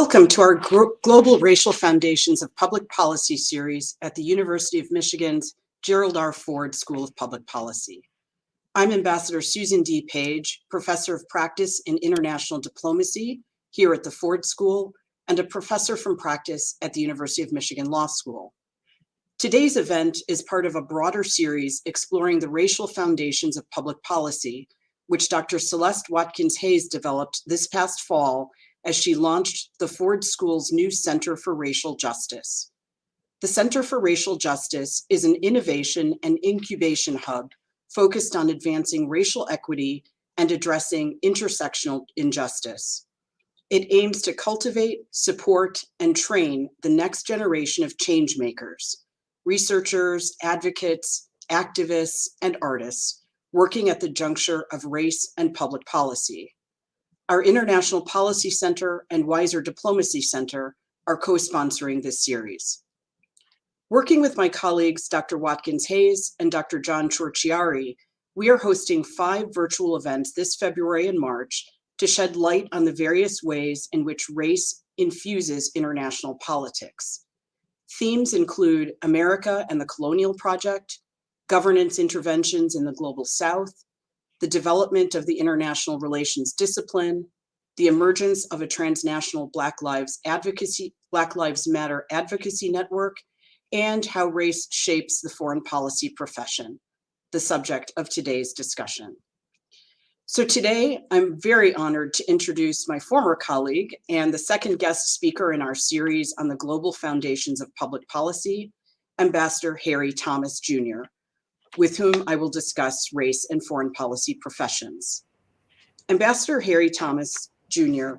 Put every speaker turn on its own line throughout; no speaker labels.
Welcome to our Global Racial Foundations of Public Policy series at the University of Michigan's Gerald R. Ford School of Public Policy. I'm Ambassador Susan D. Page, Professor of Practice in International Diplomacy here at the Ford School and a professor from practice at the University of Michigan Law School. Today's event is part of a broader series exploring the racial foundations of public policy, which Dr. Celeste Watkins Hayes developed this past fall as she launched the Ford School's new Center for Racial Justice. The Center for Racial Justice is an innovation and incubation hub focused on advancing racial equity and addressing intersectional injustice. It aims to cultivate, support, and train the next generation of change makers, researchers, advocates, activists, and artists working at the juncture of race and public policy. Our International Policy Center and Weiser Diplomacy Center are co-sponsoring this series. Working with my colleagues, Dr. Watkins Hayes and Dr. John Ciorciari, we are hosting five virtual events this February and March to shed light on the various ways in which race infuses international politics. Themes include America and the Colonial Project, governance interventions in the Global South, the development of the international relations discipline, the emergence of a transnational Black Lives advocacy, Black Lives Matter advocacy network, and how race shapes the foreign policy profession, the subject of today's discussion. So today, I'm very honored to introduce my former colleague and the second guest speaker in our series on the global foundations of public policy, Ambassador Harry Thomas Jr., with whom I will discuss race and foreign policy professions. Ambassador Harry Thomas Jr.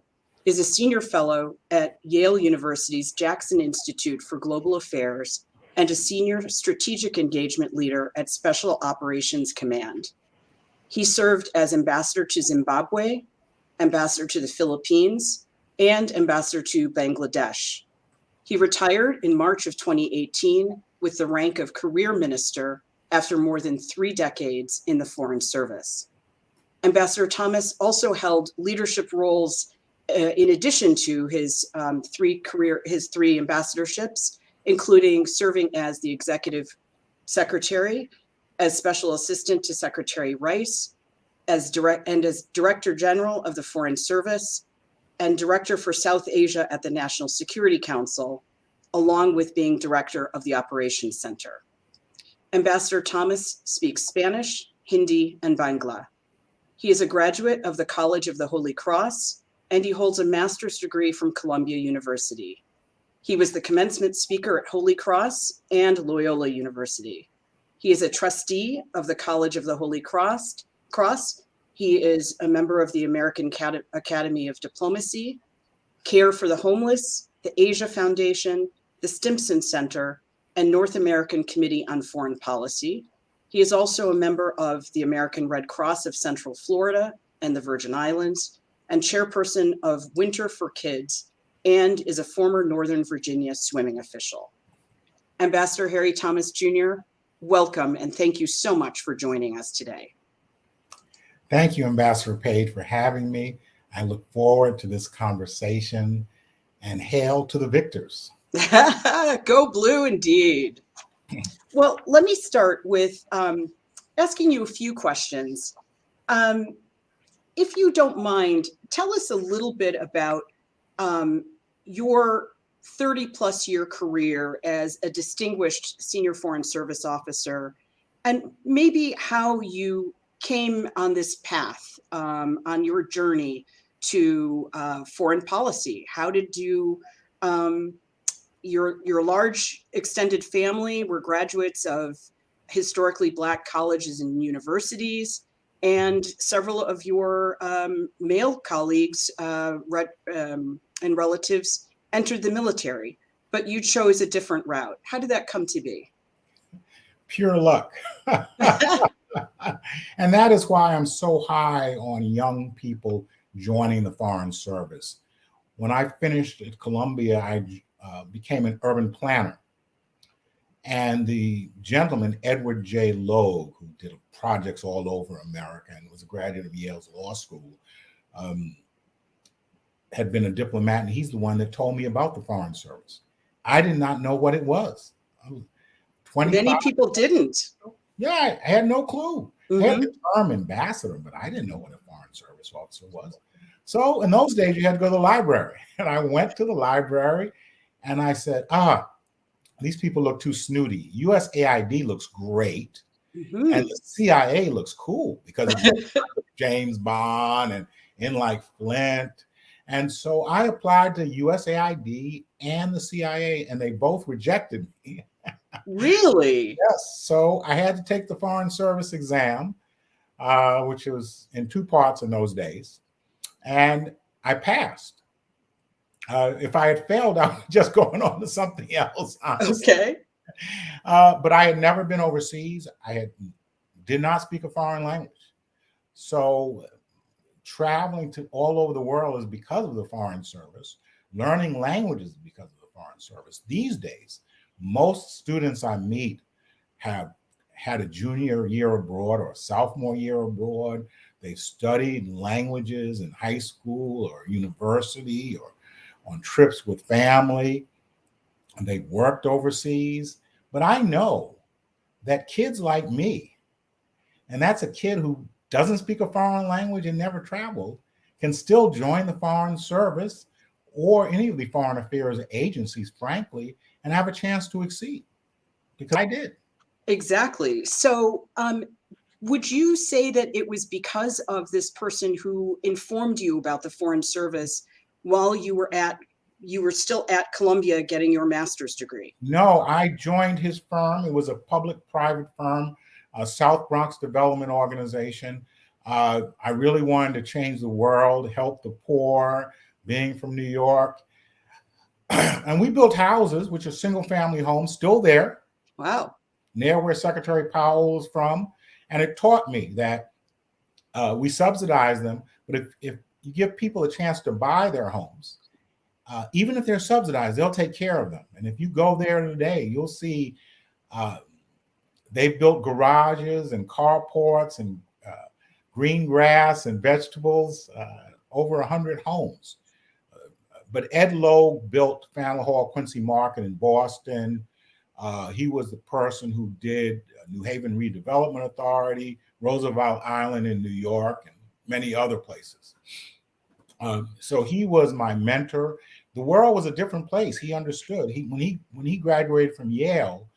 is a senior fellow at Yale University's Jackson Institute for Global Affairs and a senior strategic engagement leader at Special Operations Command. He served as ambassador to Zimbabwe, ambassador to the Philippines, and ambassador to Bangladesh. He retired in March of 2018 with the rank of career minister after more than three decades in the Foreign Service. Ambassador Thomas also held leadership roles uh, in addition to his um, three career, his three ambassadorships, including serving as the executive secretary, as special assistant to Secretary Rice, as direct and as director general of the Foreign Service, and director for South Asia at the National Security Council, along with being director of the Operations Center. Ambassador Thomas speaks Spanish, Hindi, and Bangla. He is a graduate of the College of the Holy Cross, and he holds a master's degree from Columbia University. He was the commencement speaker at Holy Cross and Loyola University. He is a trustee of the College of the Holy Cross. Cross. He is a member of the American Academy of Diplomacy, Care for the Homeless, the Asia Foundation, the Stimson Center, and North American Committee on Foreign Policy. He is also a member of the American Red Cross of Central Florida and the Virgin Islands, and chairperson of Winter for Kids, and is a former Northern Virginia swimming official. Ambassador Harry Thomas Jr., welcome and thank you so much for joining us today.
Thank you, Ambassador Page, for having me. I look forward to this conversation and hail to the victors.
Go blue indeed. Well, let me start with um, asking you a few questions. Um, if you don't mind, tell us a little bit about um, your 30 plus year career as a distinguished senior foreign service officer and maybe how you came on this path um, on your journey to uh, foreign policy. How did you um, your your large extended family were graduates of historically black colleges and universities and several of your um, male colleagues uh, um, and relatives entered the military but you chose a different route. How did that come to be?
Pure luck. And that is why i'm so high on young people joining the foreign service. When i finished at columbia i uh, became an urban planner. And the gentleman, Edward J. Logue, who did projects all over America and was a graduate of Yale's law school, um, had been a diplomat, and he's the one that told me about the Foreign Service. I did not know what it was.
Many people didn't.
Yeah, I, I had no clue. Mm-hmm. I had the term ambassador, but I didn't know what a Foreign Service officer was. So in those days, you had to go to the library. And I went to the library and I said, ah, these people look too snooty. USAID looks great. Mm-hmm. And the CIA looks cool because James Bond and in like Flint. And so I applied to USAID and the CIA, and they both rejected me.
really?
Yes. So I had to take the Foreign Service exam, uh, which was in two parts in those days, and I passed. Uh, if I had failed, I was just going on to something else.
Honestly. Okay.
Uh, but I had never been overseas. I had did not speak a foreign language. So traveling to all over the world is because of the foreign service. Learning languages because of the foreign service. These days, most students I meet have had a junior year abroad or a sophomore year abroad. They've studied languages in high school or university or on trips with family. And they've worked overseas. But I know that kids like me, and that's a kid who doesn't speak a foreign language and never traveled, can still join the Foreign Service or any of the foreign affairs agencies, frankly, and have a chance to exceed because I did.
Exactly. So, um, would you say that it was because of this person who informed you about the Foreign Service while you were at you were still at Columbia getting your master's degree?
No, I joined his firm. It was a public-private firm, a South Bronx Development Organization. Uh, I really wanted to change the world, help the poor, being from New York. and we built houses, which are single-family homes, still there.
Wow.
Near where Secretary Powell is from. And it taught me that uh, we subsidize them, but if, if you give people a chance to buy their homes, uh, even if they're subsidized, they'll take care of them. And if you go there today, you'll see uh, they've built garages and carports and uh, green grass and vegetables, uh, over 100 homes. but Ed Logue built Faneuil Hall Quincy Market in Boston. Uh, he was the person who did New Haven Redevelopment Authority, Roosevelt Island in New York, many other places. Um, so he was my mentor the world was a different place. He understood. He when he when he graduated from Yale,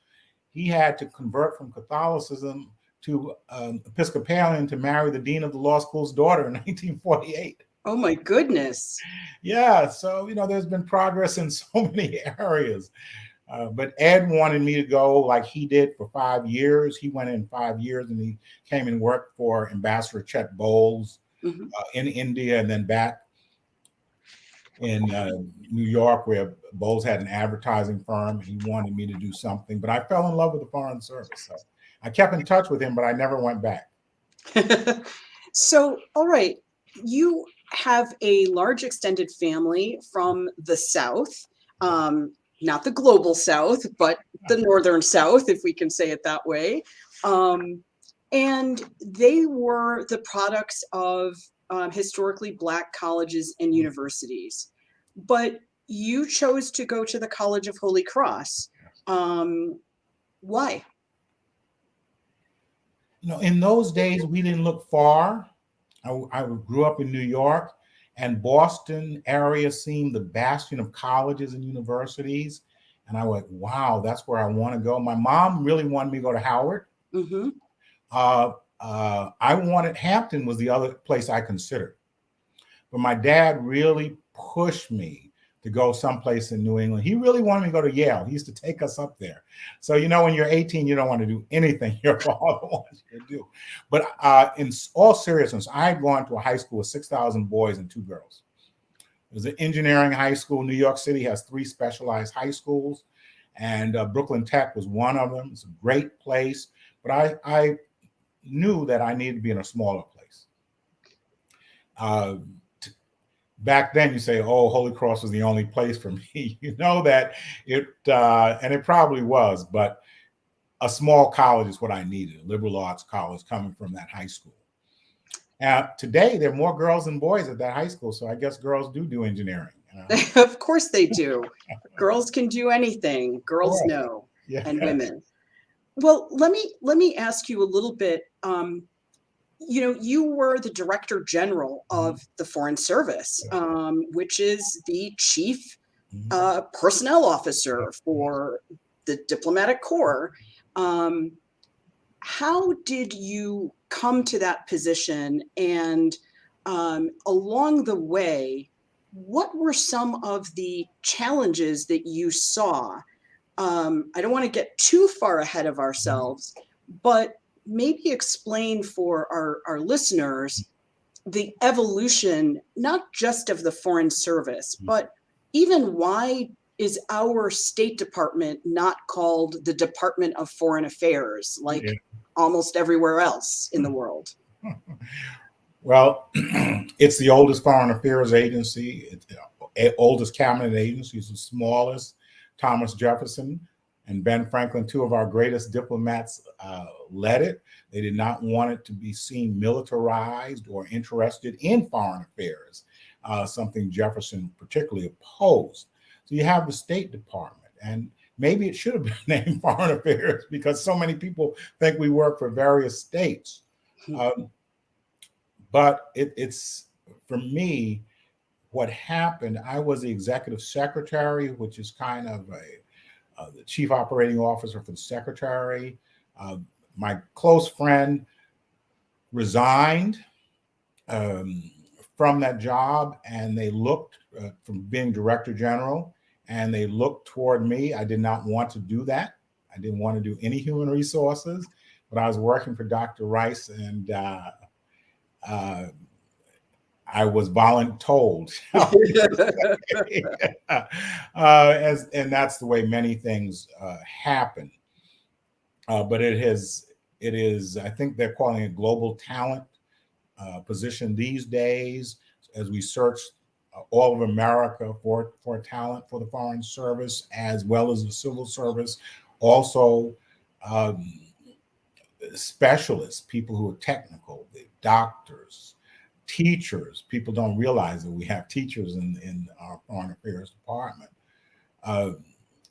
he had to convert from Catholicism to um, Episcopalian to marry the dean of the law school's daughter in 1948.
Oh my goodness.
Yeah, so you know, there's been progress in so many areas. Uh, but Ed wanted me to go like he did for five years. He went in five years and he came and worked for Ambassador Chet Bowles mm -hmm. uh, in India and then back in uh, New York where Bowles had an advertising firm. He wanted me to do something, but I fell in love with the Foreign Service. So I kept in touch with him, but I never went back.
so, all right, you have a large extended family from the South, um, not the global South, but the Northern South, if we can say it that way. Um, and they were the products of um, historically black colleges and mm-hmm. universities, but you chose to go to the College of Holy Cross. Um, why?
You know, in those days, we didn't look far. I, I grew up in New York and Boston area seemed the bastion of colleges and universities. And I went, wow, that's where I want to go. My mom really wanted me to go to Howard. Mm -hmm. Uh, uh, I wanted Hampton was the other place I considered, but my dad really pushed me to go someplace in New England. He really wanted me to go to Yale. He used to take us up there. So you know, when you're 18, you don't want to do anything your father wants you to do. But uh, in all seriousness, I had gone to a high school with 6,000 boys and two girls. It was an engineering high school. New York City has three specialized high schools, and uh, Brooklyn Tech was one of them. It's a great place. But I, I knew that I needed to be in a smaller place. Uh, back then, you say, "Oh, Holy Cross was the only place for me." you know that it, uh, and it probably was, but a small college is what I needed. A liberal arts college coming from that high school. Uh, today, there are more girls than boys at that high school, so I guess girls do do engineering. You know?
of course they do. Girls can do anything. Girls
Right.
know,
yeah.
and women. Well, let me let me ask you a little bit. Um, you know, you were the director general of the Foreign Service, um, which is the chief
Mhm.
uh, personnel officer for the diplomatic corps. Um, how did you come to that position? And um, along the way, what were some of the challenges that you saw? Um, I don't want to get too far ahead of ourselves, but maybe explain for our, our listeners the evolution, not just of the Foreign Service,
Mhm.
but even why is our State Department not called the Department of Foreign Affairs like
Yeah.
almost everywhere else in the world?
Well, it's the oldest foreign affairs agency, it's the oldest cabinet agency, it's the smallest. Thomas Jefferson and Ben Franklin, two of our greatest diplomats, uh, led it. They did not want it to be seen militarized or interested in foreign affairs, uh, something Jefferson particularly opposed. So you have the State Department, and maybe it should have been named Foreign Affairs because so many people think we work for various states.
Hmm.
Um, but it, it's for me what happened i was the executive secretary which is kind of a uh, the chief operating officer for the secretary. Uh, my close friend resigned um, from that job and they looked uh, from being director general and they looked toward me. I did not want to do that. I didn't want to do any human resources but i was working for dr rice and uh, uh, I was voluntold, uh, as and that's the way many things uh, happen. Uh, but it has, it is. I think they're calling it global talent uh, position these days. As we search uh, all of America for for talent for the foreign service as well as the civil service, also. Um, specialists, people who are technical, the doctors, teachers. People don't realize that we have teachers in, in our foreign affairs department, uh,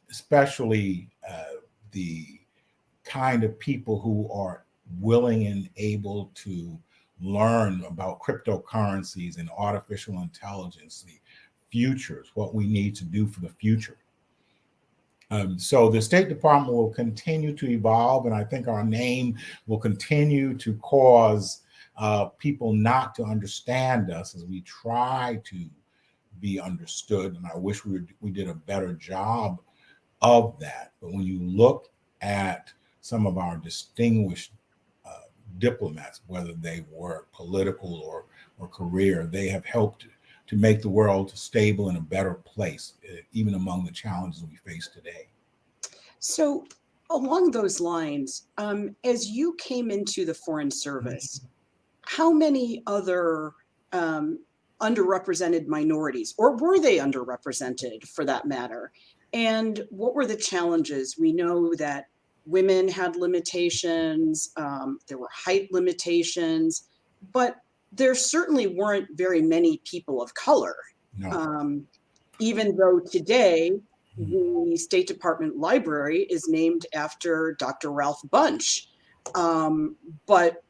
especially uh, the kind of people who are willing and able to learn about cryptocurrencies and artificial intelligence, the futures, what we need to do for the future. Um, so the State Department will continue to evolve, and I think our name will continue to cause uh, people not to understand us as we try to be understood. And I wish we, were, we did a better job of that. But when you look at some of our distinguished uh, diplomats, whether they were political or, or career, they have helped to make the world stable and a better place, uh, even among the challenges we face today.
So, along those lines, um, as you came into the Foreign Service, how many other um, underrepresented minorities, or were they underrepresented for that matter? And what were the challenges? We know that women had limitations, um, there were height limitations, but there certainly weren't very many people of color.
No.
Um, even though today the State Department library is named after Dr. Ralph Bunche. Um, but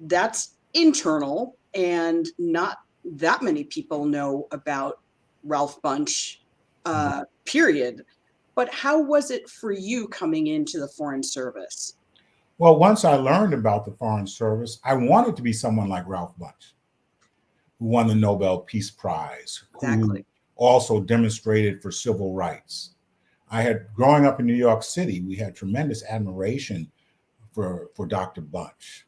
that's internal, and not that many people know about Ralph Bunche, uh, period. But how was it for you coming into the Foreign Service?
Well, once I learned about the Foreign Service, I wanted to be someone like Ralph Bunche, who won the Nobel Peace Prize, who also demonstrated for civil rights. I had growing up in New York City, we had tremendous admiration for, for Dr. Bunche.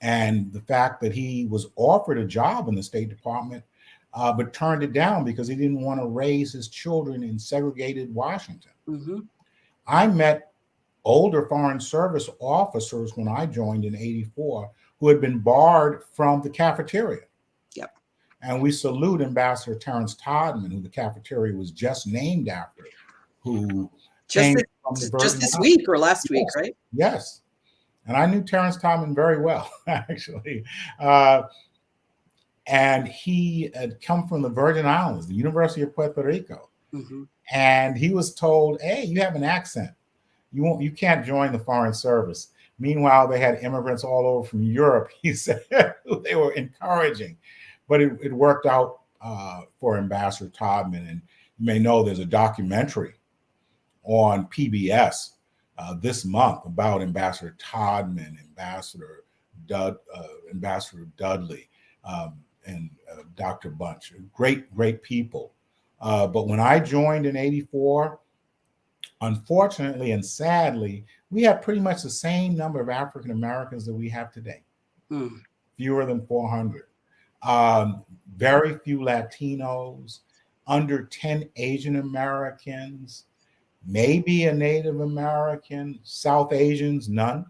And the fact that he was offered a job in the State Department, uh, but turned it down because he didn't want to raise his children in segregated Washington.
hmm
I met older Foreign Service officers when I joined in 84 who had been barred from the cafeteria.
Yep.
And we salute Ambassador Terence Todman, who the cafeteria was just named after, who
Just,
came
this,
from the
just this week or last week,
Yes.
right?
Yes. And I knew Terence Todman very well, actually. Uh, and he had come from the Virgin Islands, the University of Puerto Rico,
Mhm.
and he was told, "Hey, you have an accent. You won't. You can't join the Foreign Service." Meanwhile, they had immigrants all over from Europe. He said they were encouraging, but it, it worked out uh, for Ambassador Todman. And you may know there's a documentary on PBS uh, this month about Ambassador Todman, Ambassador Dud, uh, Ambassador Dudley, um, and uh, Dr. Bunche. Great, great people. Uh, but when I joined in '84, unfortunately and sadly, we had pretty much the same number of African Americans that we have today,
Mm.
fewer than 400. Um, very few Latinos, under 10 Asian Americans, maybe a Native American, South Asians, none.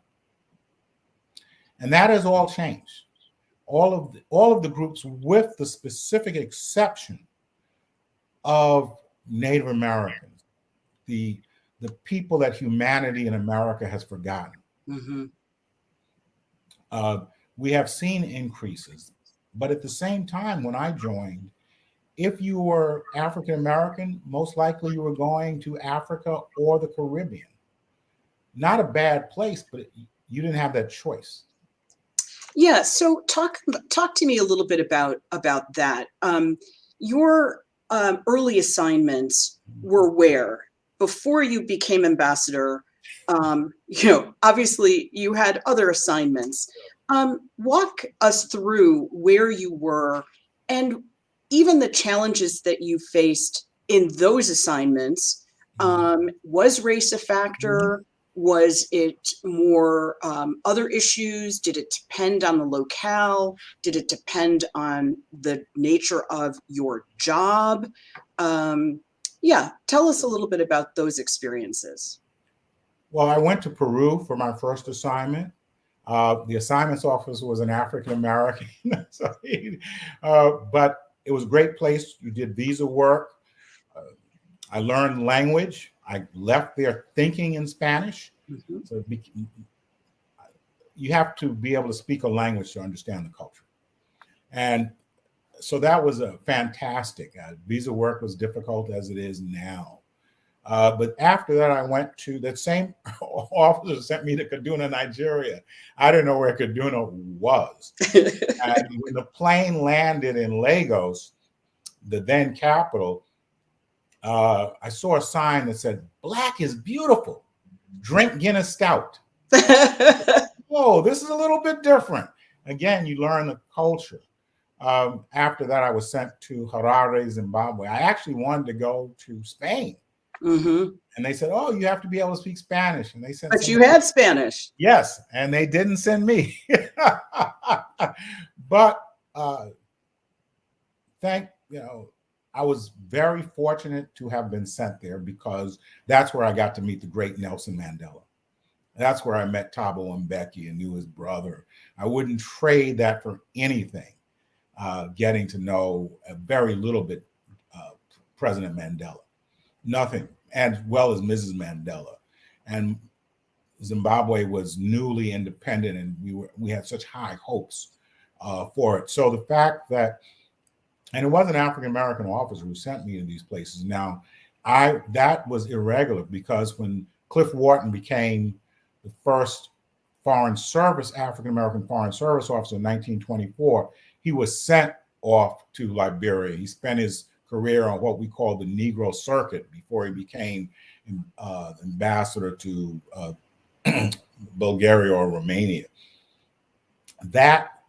And that has all changed. All of the, all of the groups, with the specific exception of Native Americans, the the people that humanity in America has forgotten.
Mhm.
Uh, we have seen increases, but at the same time, when I joined, if you were African American, most likely you were going to Africa or the Caribbean. Not a bad place, but you didn't have that choice.
Yeah, so talk talk to me a little bit about about that. Um, your um, early assignments were where before you became ambassador. Um, you know, obviously you had other assignments. Um, walk us through where you were and even the challenges that you faced in those assignments. Um, was race a factor? Was it more um, other issues? Did it depend on the locale? Did it depend on the nature of your job? Um, yeah, tell us a little bit about those experiences.
Well, I went to Peru for my first assignment. Uh, the assignments office was an African American, so uh, but it was a great place. You did visa work. Uh, I learned language. I left there thinking in Spanish.
Mhm.
So it you have to be able to speak a language to understand the culture. And so that was a fantastic. Uh, visa work was difficult as it is now. Uh, but after that, I went to that same officer sent me to Kaduna, Nigeria. I didn't know where Kaduna was. and when the plane landed in Lagos, the then capital, uh, I saw a sign that said, Black is beautiful. Drink Guinness Stout. Whoa, this is a little bit different. Again, you learn the culture. Um, after that, I was sent to Harare, Zimbabwe. I actually wanted to go to Spain.
Hmm
And they said, Oh, you have to be able to speak Spanish. And they said,
But you had Spanish.
Yes, and they didn't send me. but uh, thank you know, I was very fortunate to have been sent there because that's where I got to meet the great Nelson Mandela. That's where I met Thabo Mbeki and knew his brother. I wouldn't trade that for anything. Uh, getting to know a very little bit uh, President Mandela, nothing, as well as Mrs. Mandela, and Zimbabwe was newly independent, and we were we had such high hopes uh, for it. So the fact that, and it was an African American officer who sent me to these places. Now, I that was irregular because when Cliff Wharton became the first Foreign Service African American Foreign Service officer in 1924, he was sent off to Liberia. He spent his career on what we call the Negro Circuit before he became uh, ambassador to uh, Bulgaria or Romania. That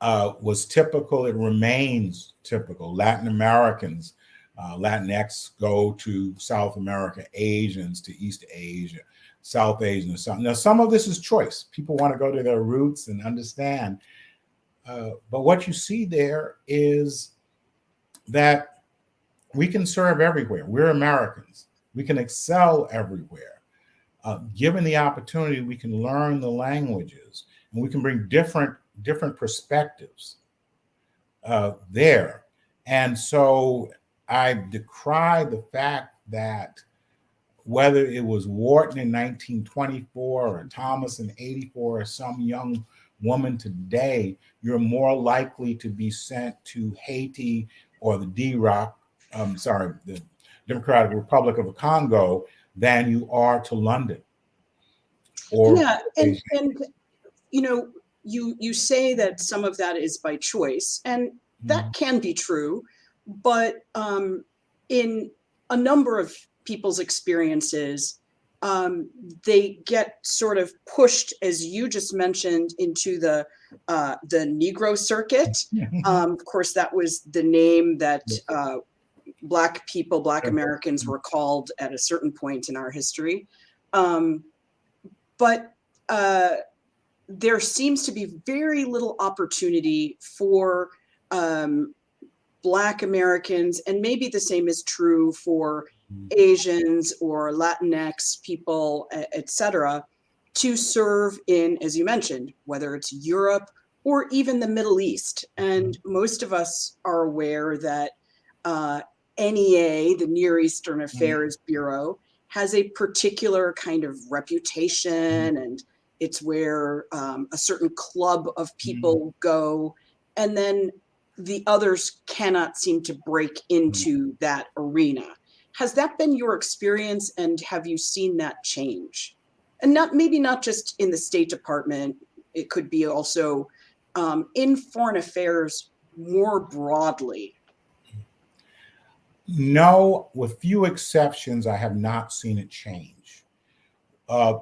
uh, was typical. It remains typical. Latin Americans, uh, Latinx go to South America, Asians to East Asia, South Asian to South. Now, some of this is choice. People want to go to their roots and understand. Uh, but what you see there is that we can serve everywhere. We're Americans. We can excel everywhere. Uh, given the opportunity, we can learn the languages and we can bring different different perspectives uh, there. And so I decry the fact that whether it was Wharton in 1924 or Thomas in 84 or some young woman today, you're more likely to be sent to Haiti or the D-Rock, um, sorry, the Democratic Republic of Congo than you are to London.
Or yeah, and, and you know, you you say that some of that is by choice, and that mm -hmm. can be true, but um, in a number of people's experiences, um, they get sort of pushed, as you just mentioned, into the uh, the Negro circuit. Um, of course, that was the name that uh, Black people, Black Americans were called at a certain point in our history. Um, but uh, there seems to be very little opportunity for um, Black Americans, and maybe the same is true for mm. Asians or Latinx people, et cetera, to serve in, as you mentioned, whether it's Europe or even the Middle East. And mm. most of us are aware that uh, NEA, the Near Eastern mm. Affairs mm. Bureau, has a particular kind of reputation mm. and it's where um, a certain club of people mm. go. And then the others cannot seem to break into that arena. Has that been your experience and have you seen that change? And not maybe not just in the State Department, it could be also um, in foreign affairs more broadly.
No, with few exceptions, I have not seen it change. Uh,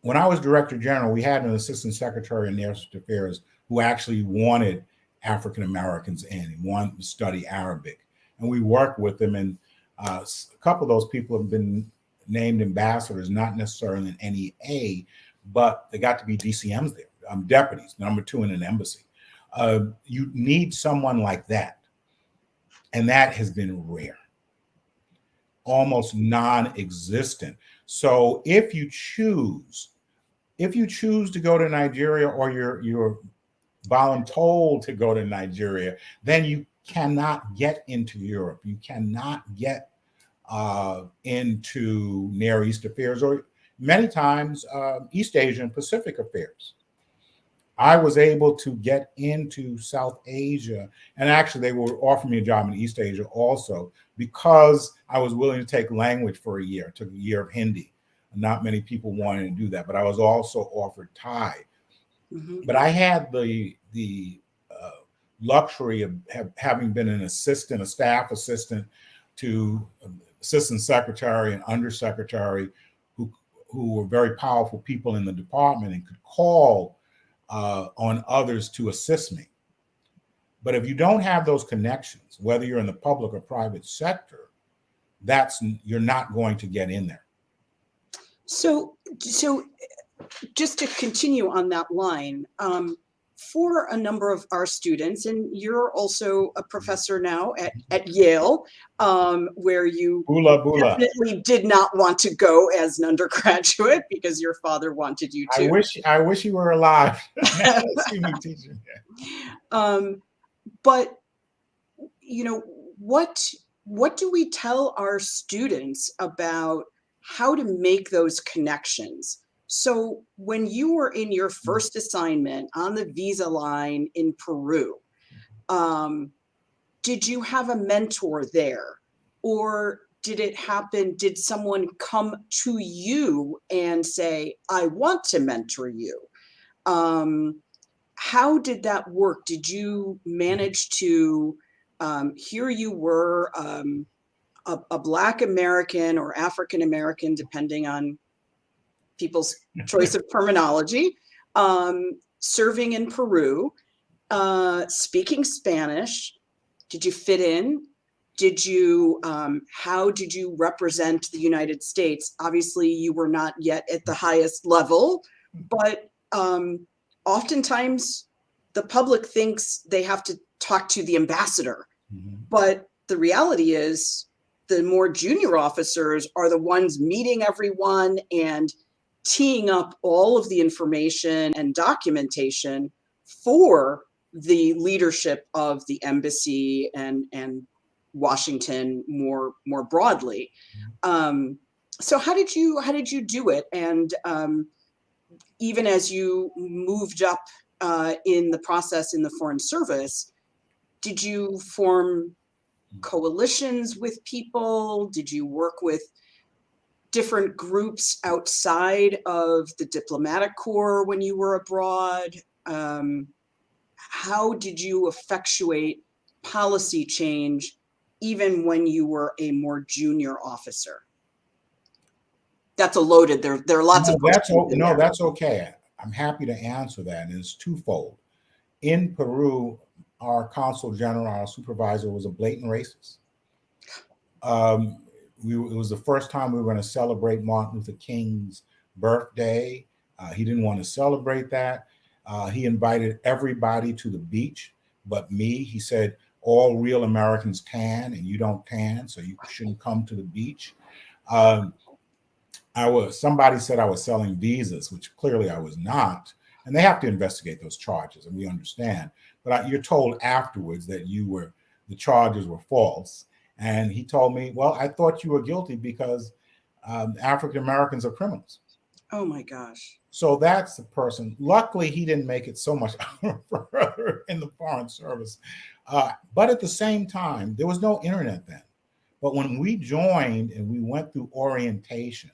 when I was Director General, we had an Assistant Secretary in National Affairs who actually wanted African Americans in and wanted to study Arabic. And we worked with them and uh, a couple of those people have been named ambassadors, not necessarily in NEA, but they got to be DCMs there, um, deputies, number two in an embassy. Uh, you need someone like that. And that has been rare, almost non-existent. So if you choose, if you choose to go to Nigeria or you're, you're voluntold to go to Nigeria, then you cannot get into Europe. You cannot get uh, into Near East affairs or many times uh, East Asian Pacific affairs. I was able to get into South Asia, and actually they were offering me a job in East Asia also because I was willing to take language for a year. I took a year of Hindi. Not many people wanted to do that, but I was also offered Thai. Mm -hmm. But I had the the uh, luxury of have, having been an assistant, a staff assistant to assistant secretary and undersecretary who, who were very powerful people in the department and could call uh, on others to assist me. But if you don't have those connections, whether you're in the public or private sector, that's you're not going to get in there.
So, so just to continue on that line, um, for a number of our students, and you're also a professor now at, at Yale, um, where you
boola, boola.
definitely did not want to go as an undergraduate because your father wanted you to.
I wish I wish you were alive.
um, but you know what? What do we tell our students about how to make those connections? So when you were in your mm. first assignment on the visa line in Peru, um, did you have a mentor there? Or did it happen? Did someone come to you and say, I want to mentor you? Um, how did that work? Did you manage to, um, here you were, um, a, a Black American or African American, depending on people's choice of terminology, um, serving in Peru, uh, speaking Spanish. Did you fit in? Did you, um, how did you represent the United States? Obviously, you were not yet at the highest level, but um, oftentimes the public thinks they have to talk to the ambassador. Mm -hmm. But the reality is the more junior officers are the ones meeting everyone and teeing up all of the information and documentation for the leadership of the embassy and and Washington more more broadly. Um, so how did you how did you do it? And um, even as you moved up uh, in the process in the Foreign Service, did you form coalitions with people? Did you work with different groups outside of the diplomatic corps when you were abroad? Um, how did you effectuate policy change even when you were a more junior officer? That's a loaded, there, there are lots
no,
of
that's
questions.
o-
in
no,
there.
that's okay. I'm happy to answer that, and it's twofold. In Peru, our consul general, our supervisor, was a blatant racist. Um, we, it was the first time we were going to celebrate Martin Luther King's birthday. Uh, he didn't want to celebrate that. Uh, he invited everybody to the beach, but me. He said, "All real Americans tan, and you don't tan, so you shouldn't come to the beach." Um, I was somebody said I was selling visas, which clearly I was not, and they have to investigate those charges, and we understand. But I, you're told afterwards that you were the charges were false, and he told me, "Well, I thought you were guilty because um, African Americans are criminals."
Oh my gosh.
So that's the person. Luckily, he didn't make it so much further in the Foreign Service. Uh, but at the same time, there was no internet then. But when we joined and we went through orientation,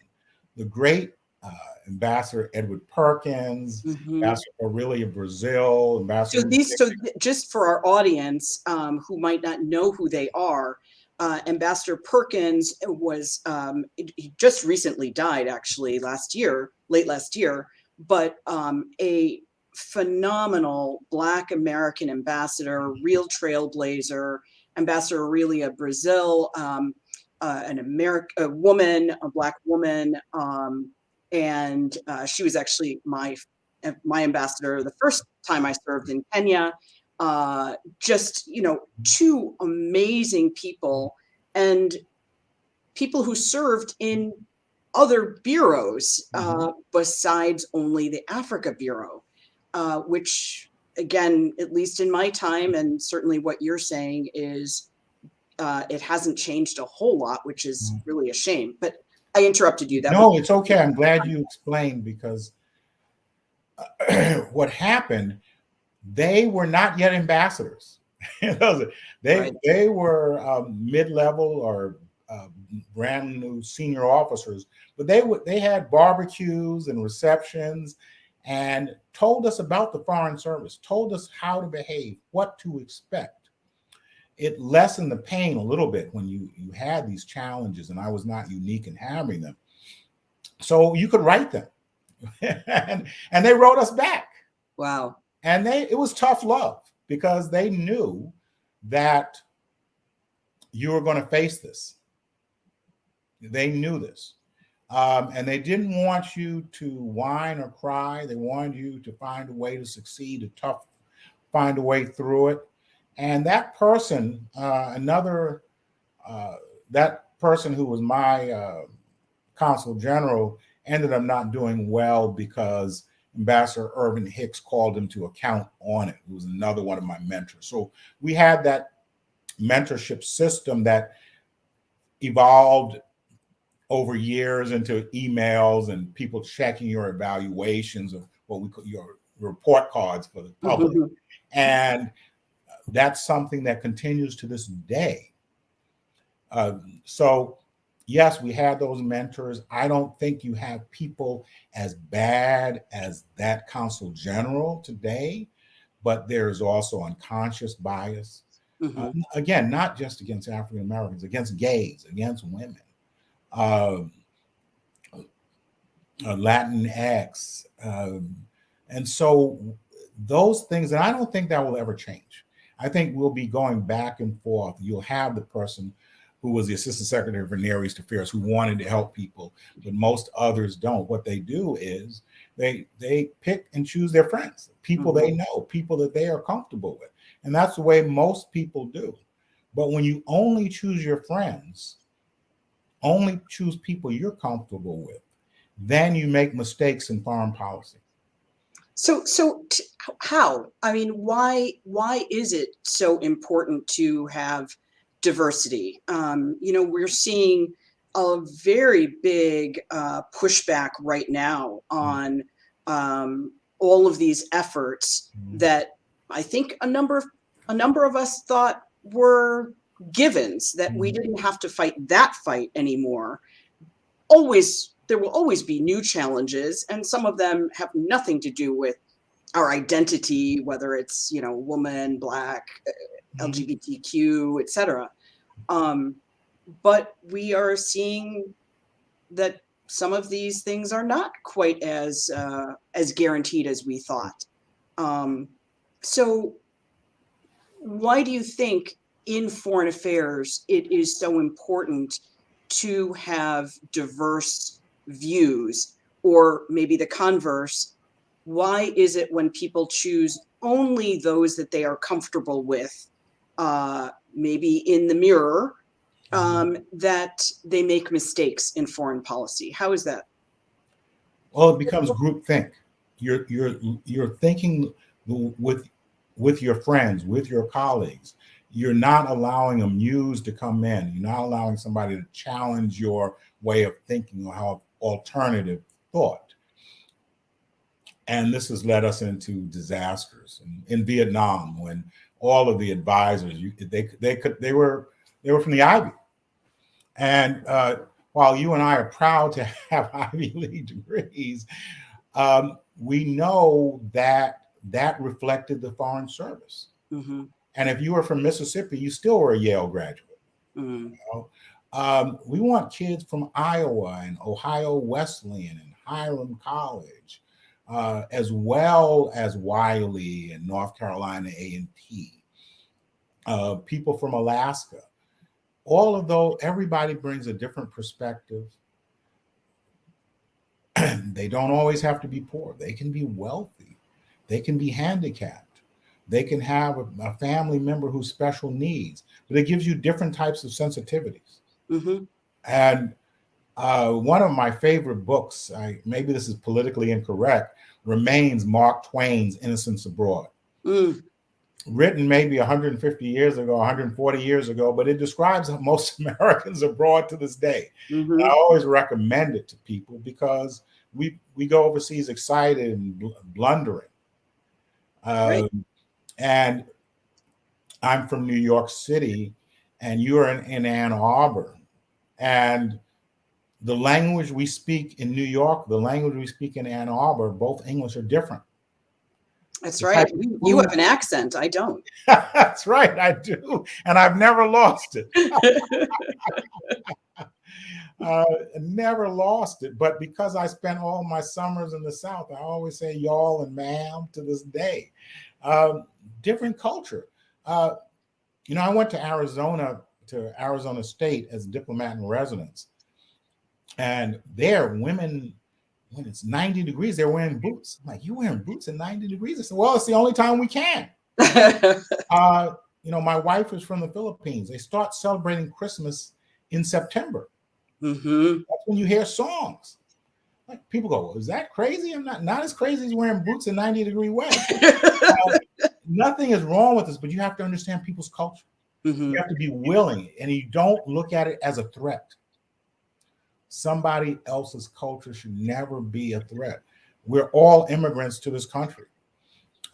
the great uh, Ambassador Edward Perkins,
Mhm.
Ambassador Aurelia Brazeal, Ambassador.
So these, so just for our audience um, who might not know who they are, uh, Ambassador Perkins was um, he- just recently died, actually last year, late last year, but um, a phenomenal Black American ambassador, real trailblazer, Ambassador Aurelia Brazeal, um, uh, an American a woman, a Black woman, um, and uh, she was actually my my ambassador the first time I served in Kenya. Uh, just you know, two amazing people and people who served in other bureaus uh, besides only the Africa Bureau, uh, which again, at least in my time, and certainly what you're saying is uh, it hasn't changed a whole lot, which is
Mm.
really a shame. But I interrupted you. That
no, it's okay. I'm glad you explained because what happened, they were not yet ambassadors. they
Right.
they were um, mid-level or uh, brand new senior officers, but they would they had barbecues and receptions and told us about the foreign service, told us how to behave, what to expect. It lessened the pain a little bit when you you had these challenges, and I was not unique in having them. So you could write them, and and they wrote us back
wow.
And they it was tough love because they knew that you were going to face this. They knew this. Um, and they didn't want you to whine or cry. They wanted you to find a way to succeed to tough find a way through it. And that person uh, another uh, that person who was my uh, consul general ended up not doing well because Ambassador Irvin Hicks called him to account on it. He was another one of my mentors. So we had that mentorship system that evolved over years into emails and people checking your evaluations of what we call your report cards for the public.
Mhm.
And that's something that continues to this day. Um, so, yes, we had those mentors. I don't think you have people as bad as that consul general today, but there's also unconscious bias.
Mhm.
Uh, again, not just against African Americans, against gays, against women, um, uh, Latinx. Um, and so those things, and I don't think that will ever change. I think we'll be going back and forth. You'll have the person who was the assistant secretary for Near East Affairs who wanted to help people, but most others don't. What they do is they they pick and choose their friends, people they mm-hmm. know, people that they are comfortable with. And that's the way most people do. But when you only choose your friends, only choose people you're comfortable with, then you make mistakes in foreign policy.
So, so how? I mean, why? Why is it so important to have diversity? Um, you know, we're seeing a very big uh, pushback right now on um, all of these efforts
Mhm.
that I think a number of a number of us thought were givens that we
Mhm.
didn't have to fight that fight anymore. Always there will always be new challenges and some of them have nothing to do with our identity whether it's you know woman black
Mhm.
lgbtq etc um, but we are seeing that some of these things are not quite as uh, as guaranteed as we thought. Um, so why do you think in foreign affairs it is so important to have diverse views or maybe the converse? Why is it when people choose only those that they are comfortable with uh, maybe in the mirror um, that they make mistakes in foreign policy how is that
Well, it becomes groupthink. You're you're you're thinking with with your friends, with your colleagues. You're not allowing a muse to come in. You're not allowing somebody to challenge your way of thinking or have alternative thought. And this has led us into disasters. In, in Vietnam, when all of the advisors, you, they they could they were they were from the Ivy, and uh, while you and I are proud to have Ivy League degrees, um, we know that that reflected the Foreign Service.
mm-hmm.
And if you were from Mississippi, you still were a Yale graduate.
mm
You know? um, we want kids from Iowa and Ohio Wesleyan and Hiram College, uh, as well as Wiley and North Carolina A&T, uh, people from Alaska. All of those, everybody brings a different perspective. they don't always have to be poor. They can be wealthy. They can be handicapped. They can have a, a family member who's special needs, but it gives you different types of sensitivities.
hmm
And uh, one of my favorite books, I, maybe this is politically incorrect, remains Mark Twain's Innocents Abroad.
mm
Written maybe 150 years ago, 140 years ago, but it describes most Americans abroad to this day.
hmm
I always recommend it to people because we we go overseas excited and bl- blundering. Um,
Right.
And I'm from New York City, and you're in, in Ann Arbor, and the language we speak in New York, the language we speak in Ann Arbor, both English are different.
That's
The
right. You, you have an accent. I don't.
That's right, I do, and I've never lost it. uh, never lost it. But because I spent all my summers in the South, I always say y'all and ma'am to this day. Um, different culture. Uh, you know, I went to Arizona to Arizona State as a diplomat in residence, and there, women. When it's 90 degrees, they're wearing boots. I'm like, you wearing boots at 90 degrees? I said, well, it's the only time we can. Uh, you know, my wife is from the Philippines. They start celebrating Christmas in September.
hmm
That's when you hear songs. Like people go, well, is that crazy? I'm not not as crazy as wearing boots in 90 degree weather. Uh, nothing is wrong with this, but you have to understand people's culture.
hmm
You have to be willing, and you don't look at it as a threat. Somebody else's culture should never be a threat. We're all immigrants to this country.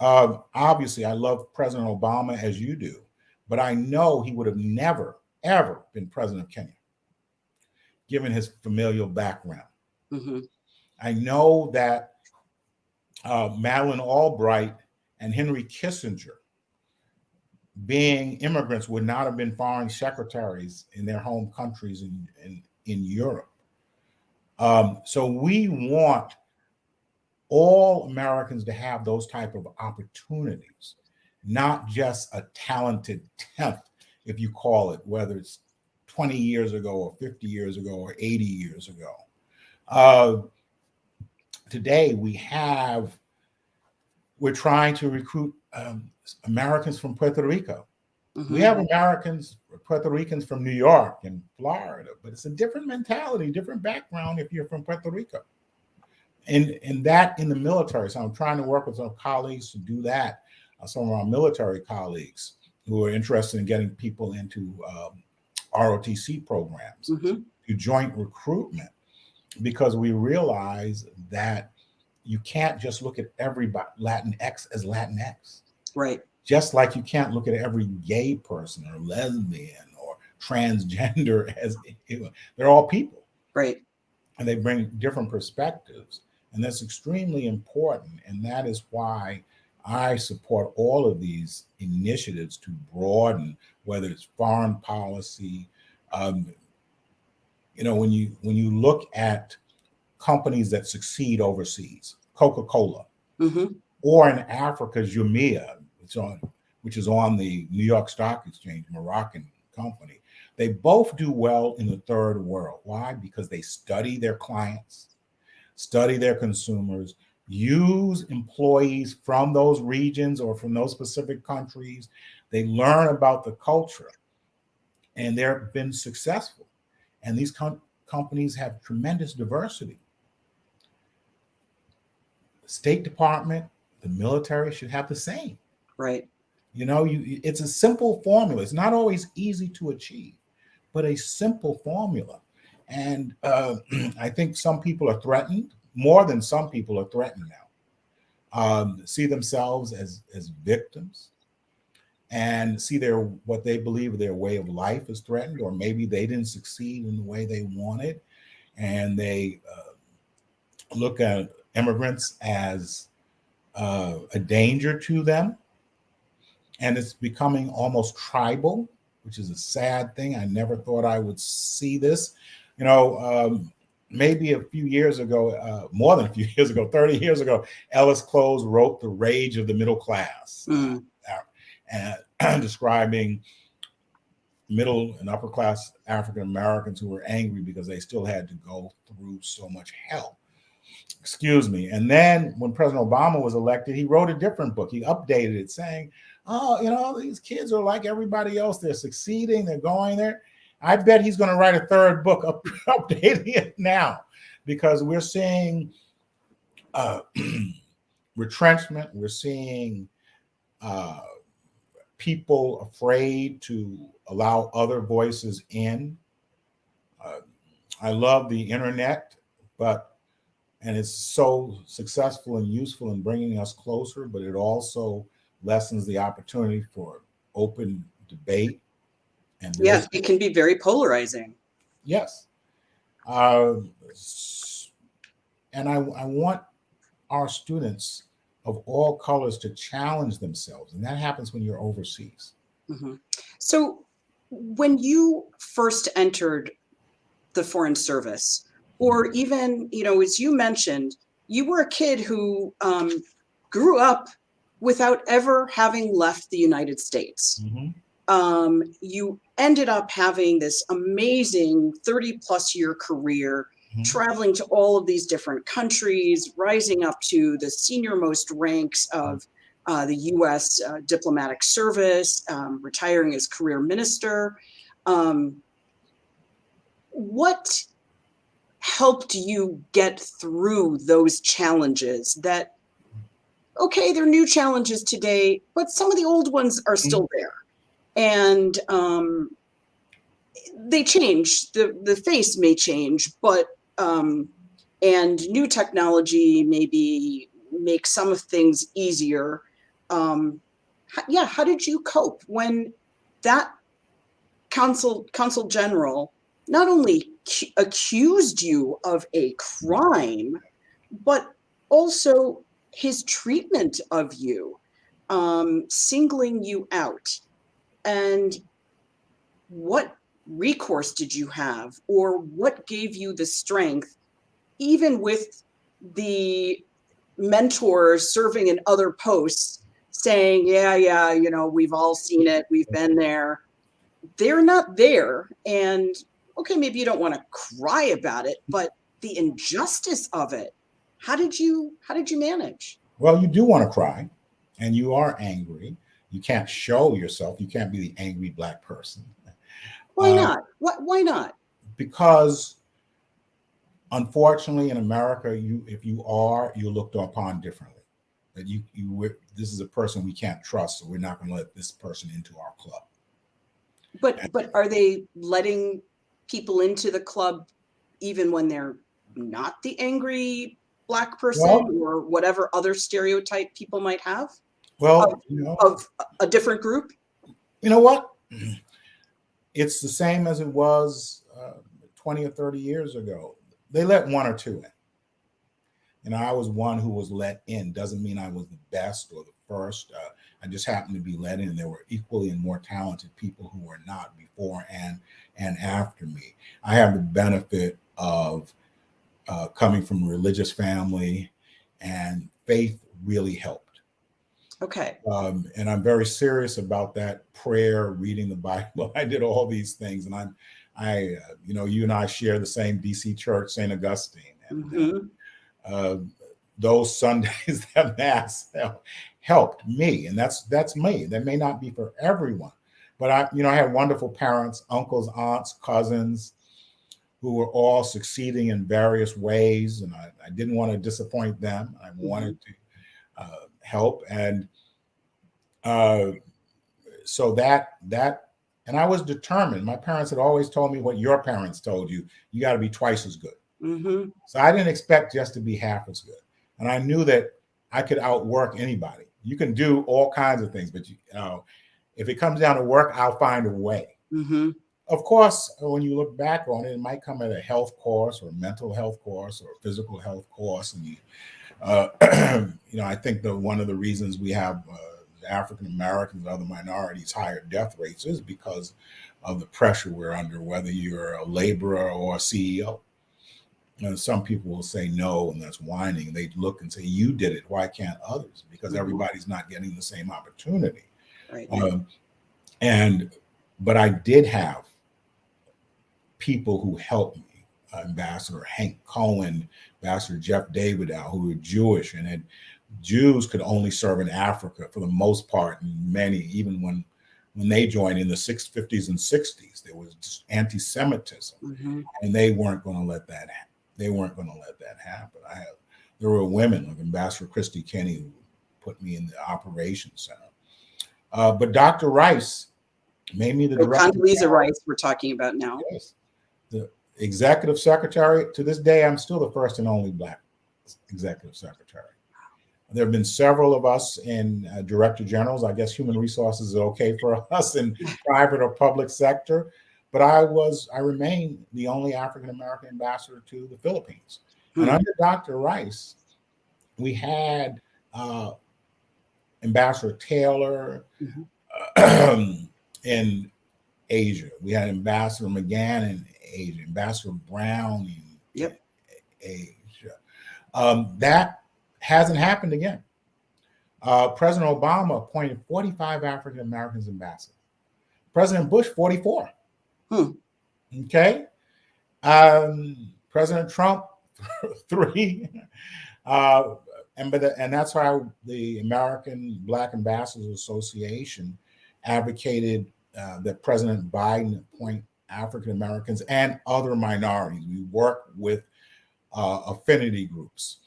Uh, obviously, I love President Obama as you do, but I know he would have never, ever been president of Kenya, given his familial background.
hmm
I know that uh, Madeleine Albright and Henry Kissinger, being immigrants, would not have been foreign secretaries in their home countries in, in, in Europe. Um, so we want all Americans to have those type of opportunities, not just a talented tenth, if you call it, whether it's 20 years ago or 50 years ago or 80 years ago. Uh, today we have we're trying to recruit um, Americans from Puerto Rico. We have Americans, Puerto Ricans from New York and Florida, but it's a different mentality, different background if you're from Puerto Rico. And, and that in the military. So I'm trying to work with some colleagues to do that. Uh, some of our military colleagues who are interested in getting people into um, ROTC programs
hmm
to joint recruitment because we realize that you can't just look at every Latinx as Latinx.
Right.
Just like you can't look at every gay person or lesbian or transgender as they're all people.
Right.
And they bring different perspectives. And that's extremely important. And that is why I support all of these initiatives to broaden, whether it's foreign policy. Um, you know, when you when you look at companies that succeed overseas, Coca-Cola,
hmm
or in Africa, Jumia, which on which is on the New York Stock Exchange, Moroccan company. They both do well in the third world. Why? Because they study their clients, study their consumers, use employees from those regions or from those specific countries. They learn about the culture and they've been successful. And these com companies have tremendous diversity. The State Department, the military should have the same.
Right.
You know, you it's a simple formula. It's not always easy to achieve, but a simple formula. And uh, I think some people are threatened more than some people are threatened now. Um, see themselves as as victims, and see their what they believe their way of life is threatened, or maybe they didn't succeed in the way they wanted, and they uh, look at immigrants as uh, a danger to them and it's becoming almost tribal, which is a sad thing. I never thought I would see this. You know, um, maybe a few years ago, uh, more than a few years ago, 30 years ago, Ellis Cose wrote The Rage of the Middle Class,
Mm.
uh, and describing middle and upper class African Americans who were angry because they still had to go through so much hell. Excuse me. And then when President Obama was elected, he wrote a different book. He updated it saying, oh, you know, these kids are like everybody else. They're succeeding, they're going there. I bet he's going to write a third book up, updating it now because we're seeing uh, retrenchment. We're seeing uh, people afraid to allow other voices in. Uh, I love the internet, but and it's so successful and useful in bringing us closer, but it also lessens the opportunity for open debate. And
Yes, it can be very polarizing.
yes. Uh, and I, I want our students of all colors to challenge themselves. And that happens when you're overseas.
Mhm. So when you first entered the Foreign Service, or even, you know, as you mentioned, you were a kid who um, grew up without ever having left the United States.
Mhm.
Um, you ended up having this amazing 30 plus year career,
Mhm.
traveling to all of these different countries, rising up to the senior most ranks of uh, the US uh, diplomatic service, um, retiring as career minister. Um, what helped you get through those challenges that okay they're new challenges today but some of the old ones are still there. And um, they change. The the face may change but um, and new technology maybe make some of things easier. Um, yeah how did you cope when that consul consul general not only cu- accused you of a crime, but also his treatment of you, um, singling you out. And what recourse did you have, or what gave you the strength, even with the mentors serving in other posts, saying, Yeah, yeah, you know, we've all seen it, we've been there. They're not there. And okay, maybe you don't want to cry about it, but the injustice of it, how did you how did you manage?
Well, you do want to cry and you are angry. You can't show yourself. You can't be the angry black person
Why
Uh,
not? What why not?
because unfortunately in America, you if you are, you're looked upon differently. That you you this is a person we can't trust, so we're not going to let this person into our club.
But but are they letting people into the club even when they're not the angry black person
Well-
or whatever other stereotype people might have
Well, you know,
of a different group?
you know what? It's the same as it was uh, 20 or 30 years ago. They let one or two in. And I was one who was let in. Doesn't mean I was the best or the first. Uh, I just happened to be let in. There were equally and more talented people who were not before and and after me. I have the benefit of uh, coming from a religious family, and faith really helped.
Okay.
Um, and I'm very serious about that prayer, reading the Bible. I did all these things, and I'm, I, uh, you know, you and I share the same DC church, St. Augustine, and uh,
Mhm.
uh, those Sundays that mass helped me, and that's that's me. That may not be for everyone, but I, you know, I had wonderful parents, uncles, aunts, cousins, who were all succeeding in various ways, and I, I didn't want to disappoint them. I wanted to uh, help, and uh, so that that, and I was determined. My parents had always told me what your parents told you: you got to be twice as good.
Mhm.
So I didn't expect just to be half as good. And I knew that I could outwork anybody. You can do all kinds of things, but you, you know, if it comes down to work, I'll find a way.
Mhm.
Of course, when you look back on it, it might come at a health course or a mental health course or a physical health course. And you, uh, you know, I think that one of the reasons we have uh, African Americans and other minorities higher death rates is because of the pressure we're under, whether you're a laborer or a CEO. And some people will say no, and that's whining. They look and say, "You did it. Why can't others?" Because
Mhm.
everybody's not getting the same opportunity.
Right.
Um, and but I did have people who helped me. Ambassador Hank Cohen, Ambassador Jeff Davidow, who were Jewish and had Jews could only serve in Africa for the most part, and many even when when they joined in the 650s and 60s, there was just anti-Semitism
Mhm.
and they weren't going to let that ha- they weren't going to let that happen. I have there were women like Ambassador Kristie Kenney who put me in the operations center. Uh, but Dr. Rice made me the
So
director.
Condoleezza Rice we're talking about now.
Yes. The executive secretary. To this day, I'm still the first and only black executive secretary. There have been several of us in uh, director generals. I guess human resources is okay for us in private or public sector, but I was, I remain the only African American ambassador to the Philippines. And
Hmm.
under Dr. Rice, we had uh, Ambassador Taylor in Asia. We had Ambassador McGann in Asia, Ambassador Brown in
Yep.
Asia. Um, that hasn't happened again. Uh, President Obama appointed 45 African Americans ambassadors. President Bush, 44.
Hmm.
Okay. Um, President Trump, three. Uh, and but the, and that's why the American Black Ambassadors Association advocated uh, that President Biden appoint African Americans and other minorities. We work with uh, affinity groups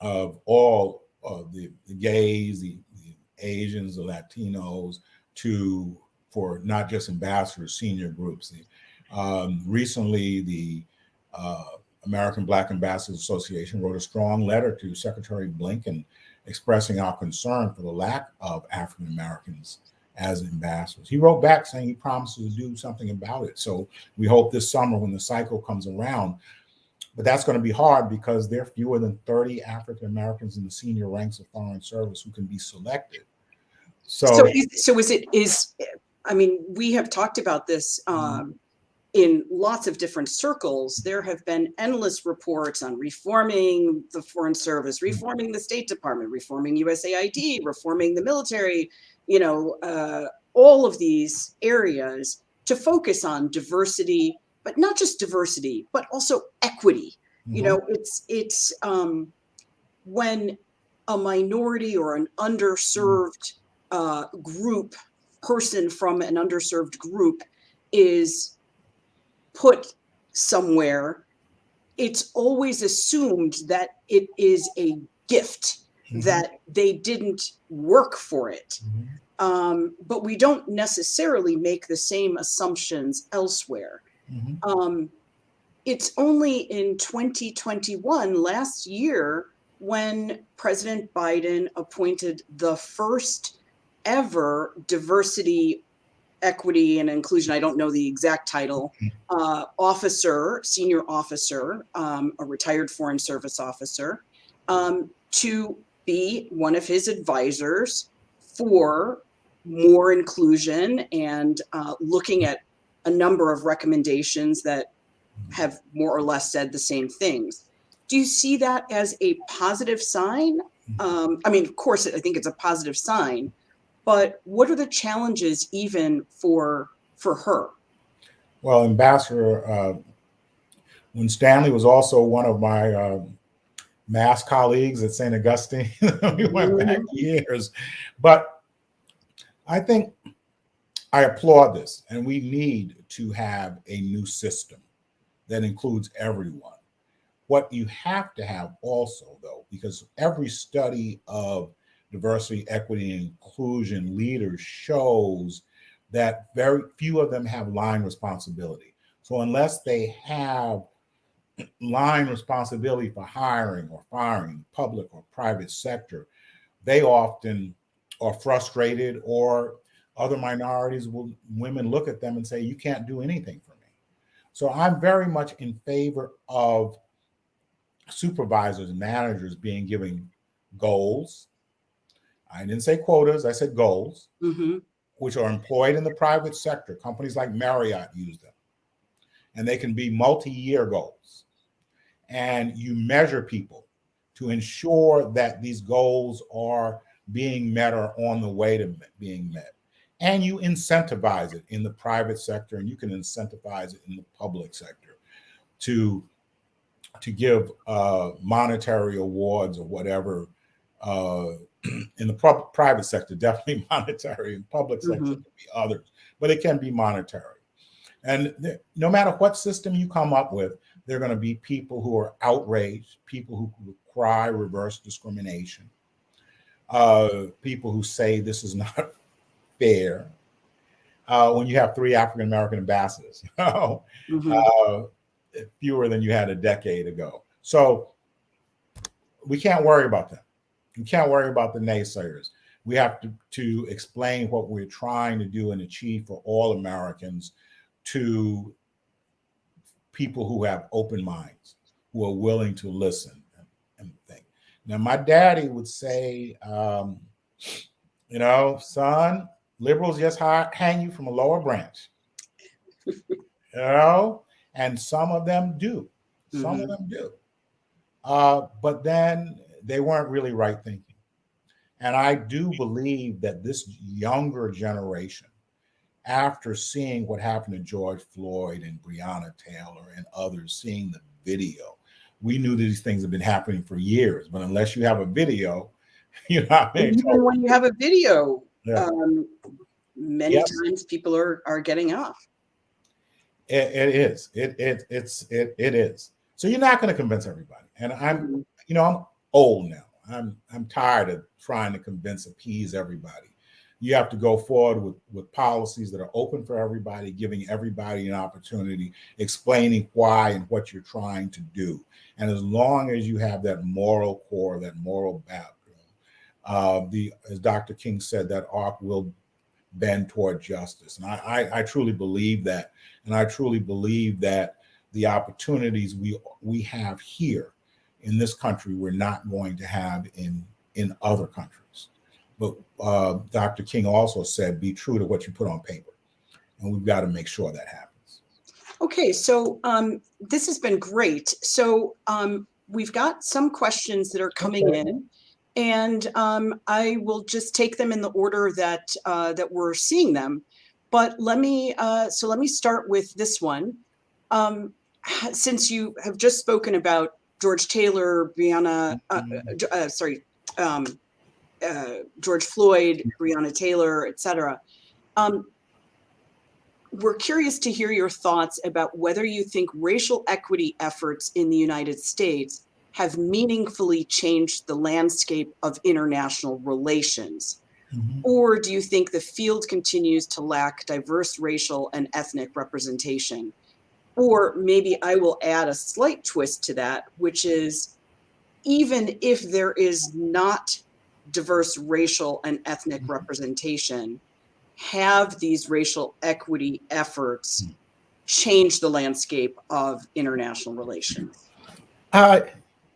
of all of the, the gays, the, the Asians, the Latinos, to for not just ambassadors, senior groups. Um, recently, the uh, American Black Ambassadors Association wrote a strong letter to Secretary Blinken expressing our concern for the lack of African Americans as ambassadors. He wrote back saying he promises to do something about it. So we hope this summer when the cycle comes around, but that's going to be hard because there are fewer than 30 African Americans in the senior ranks of foreign service who can be selected. So,
So, is, so is it is? I mean, we have talked about this um, in lots of different circles. There have been endless reports on reforming the Foreign Service, reforming the State Department, reforming USAID, reforming the military. You know, uh, all of these areas to focus on diversity, but not just diversity, but also equity. You
Mhm.
know, it's it's um, when a minority or an underserved uh, group, person from an underserved group is put somewhere, it's always assumed that it is a gift,
Mhm.
that they didn't work for it.
Mhm.
Um, but we don't necessarily make the same assumptions elsewhere.
Mhm.
Um, it's only in 2021, last year, when President Biden appointed the first ever diversity, equity, and inclusion, I don't know the exact title, uh, officer, senior officer, um, a retired Foreign Service officer, um, to be one of his advisors for more inclusion and uh, looking at a number of recommendations that have more or less said the same things. Do you see that as a positive sign? Um, I mean, of course, I think it's a positive sign, but what are the challenges even for for her?
Well, Ambassador, uh, Winstanley was also one of my uh, mass colleagues at St. Augustine, we went back
Mhm.
years, but I think I applaud this, and we need to have a new system that includes everyone. What you have to have also, though, because every study of diversity, equity, and inclusion leaders shows that very few of them have line responsibility. So unless they have line responsibility for hiring or firing, public or private sector, they often are frustrated or other minorities will women look at them and say, you can't do anything for me. So I'm very much in favor of supervisors and managers being given goals. I didn't say quotas, I said goals,
hmm
which are employed in the private sector. Companies like Marriott use them. And they can be multi-year goals. And you measure people to ensure that these goals are being met or on the way to being met. And you incentivize it in the private sector and you can incentivize it in the public sector to to give uh, monetary awards or whatever uh, in the private sector, definitely monetary. In public sector,
Mhm.
it could be others, but it can be monetary. And no matter what system you come up with, there are going to be people who are outraged, people who cry reverse discrimination, uh, people who say this is not fair. Uh, when you have three African American ambassadors, you know,
hmm
uh, fewer than you had a decade ago. So we can't worry about them. We can't worry about the naysayers. We have to, to explain what we're trying to do and achieve for all Americans to people who have open minds, who are willing to listen and, and think. Now, my daddy would say, um, you know, son, liberals just hang you from a lower branch. you know, and some of them do. Some of them do. Uh, but then they weren't really right thinking. And I do believe that this younger generation, after seeing what happened to George Floyd and Breonna Taylor and others, seeing the video, we knew these things have been happening for years. But unless you have a video, you're not being
Even when you have a video,
Yeah.
um, many
Yes.
times people are are getting off.
It, it is. It it it's it it is. So you're not going to convince everybody. And I'm, you know, I'm old now. I'm I'm tired of trying to convince, appease everybody. You have to go forward with with policies that are open for everybody, giving everybody an opportunity, explaining why and what you're trying to do. And as long as you have that moral core, that moral background, uh, the as Dr. King said, that arc will bend toward justice. And I, I, I truly believe that. And I truly believe that the opportunities we we have here in this country we're not going to have in in other countries. But uh, Dr. King also said, be true to what you put on paper. And we've got to make sure that happens.
Okay, so um, this has been great. So um, we've got some questions that are coming
Okay.
in, and um, I will just take them in the order that uh, that we're seeing them. But let me uh, so let me start with this one. Um, since you have just spoken about George Taylor, Brianna, uh, uh, uh, sorry, um, uh, George Floyd, Breonna Taylor, et cetera. Um, we're curious to hear your thoughts about whether you think racial equity efforts in the United States have meaningfully changed the landscape of international relations.
Mhm.
Or do you think the field continues to lack diverse racial and ethnic representation? Or maybe I will add a slight twist to that, which is even if there is not diverse racial and ethnic
Mhm.
representation, have these racial equity efforts change the landscape of international relations?
Uh,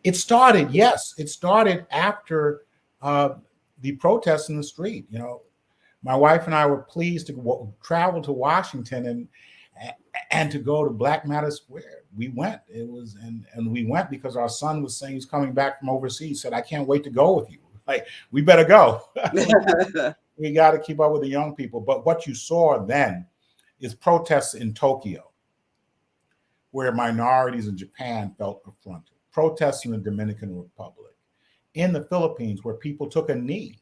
it started, yes, it started after uh, the protests in the street. You know, my wife and I were pleased to travel to Washington and and to go to Black Matter Square. We went. It was and and we went because our son was saying he's coming back from overseas. Said, "I can't wait to go with you." Like, we better go. we got to keep up with the young people. But what you saw then is protests in Tokyo, where minorities in Japan felt affronted, protests in the Dominican Republic, in the Philippines, where people took a knee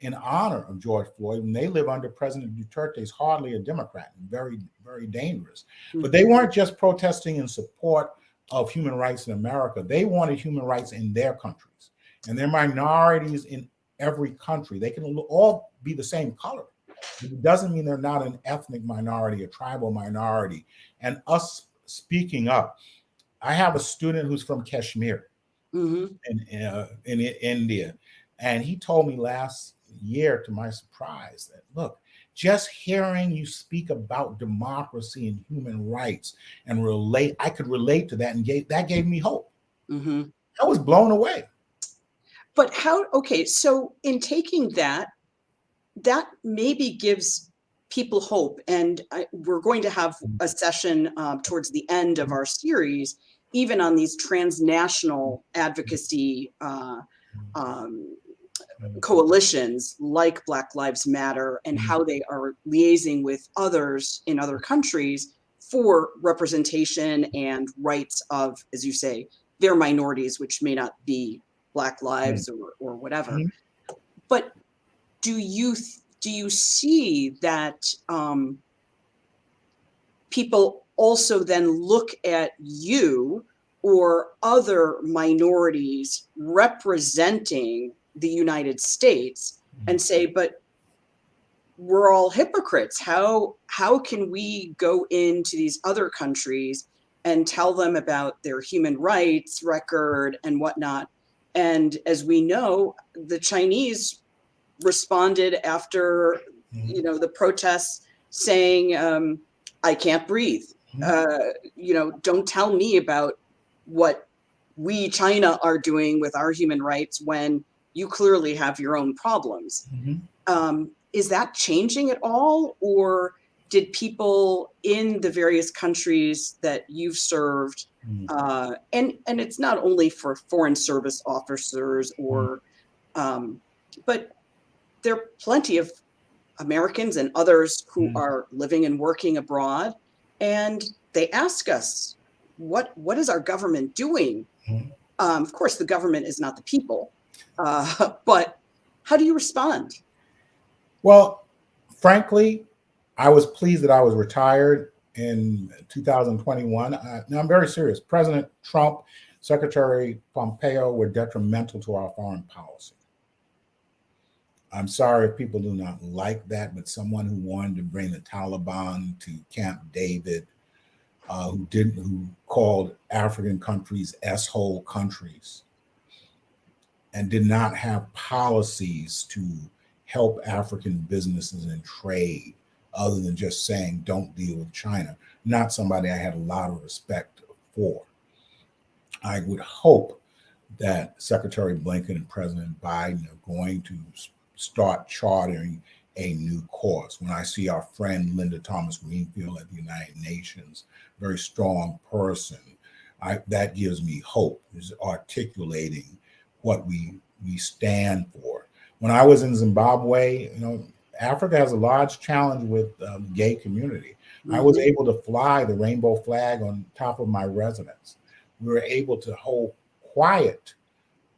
in honor of George Floyd, and they live under President Duterte, is hardly a Democrat, and very, very dangerous. But they weren't just protesting in support of human rights in America. They wanted human rights in their countries. And they're minorities in every country. They can all be the same color. It doesn't mean they're not an ethnic minority, a tribal minority. And us speaking up, I have a student who's from Kashmir
Mhm.
in, uh, in India. And he told me last year, to my surprise, that look, just hearing you speak about democracy and human rights and relate, I could relate to that, and gave, that gave me hope.
Mhm.
I was blown away.
But how, okay, so in taking that, that maybe gives people hope. And I, we're going to have a session um, towards the end of our series, even on these transnational advocacy uh, um, coalitions like Black Lives Matter and how they are liaising with others in other countries for representation and rights of, as you say, their minorities, which may not be Black lives or, or whatever.
Mhm.
But do you do you see that um, people also then look at you or other minorities representing the United States and say, but we're all hypocrites. How how can we go into these other countries and tell them about their human rights record and whatnot? And as we know, the Chinese responded after
Mhm.
you know the protests saying, um, "I can't breathe."
Mhm.
Uh, you know, don't tell me about what we China are doing with our human rights when you clearly have your own problems.
Mhm.
Um, is that changing at all, or did people in the various countries that you've served,
Mhm.
uh, and and it's not only for foreign service officers or, um, but there are plenty of Americans and others who
Mm.
are living and working abroad, and they ask us, "What what is our government doing?"
Mhm.
Um, of course, the government is not the people, uh, but how do you respond?
Well, frankly, I was pleased that I was retired in 2021. Uh, now, I'm very serious. President Trump, Secretary Pompeo were detrimental to our foreign policy. I'm sorry if people do not like that, but someone who wanted to bring the Taliban to Camp David, uh, who didn't, who called African countries s-hole countries, and did not have policies to help African businesses and trade other than just saying don't deal with China. Not somebody I had a lot of respect for. I would hope that Secretary Blinken and President Biden are going to start charting a new course. When I see our friend Linda Thomas Greenfield at the United Nations, very strong person, I, that gives me hope. Is articulating what we we stand for. When I was in Zimbabwe, you know, Africa has a large challenge with um, gay community. I was
Mhm.
able to fly the rainbow flag on top of my residence. We were able to hold quiet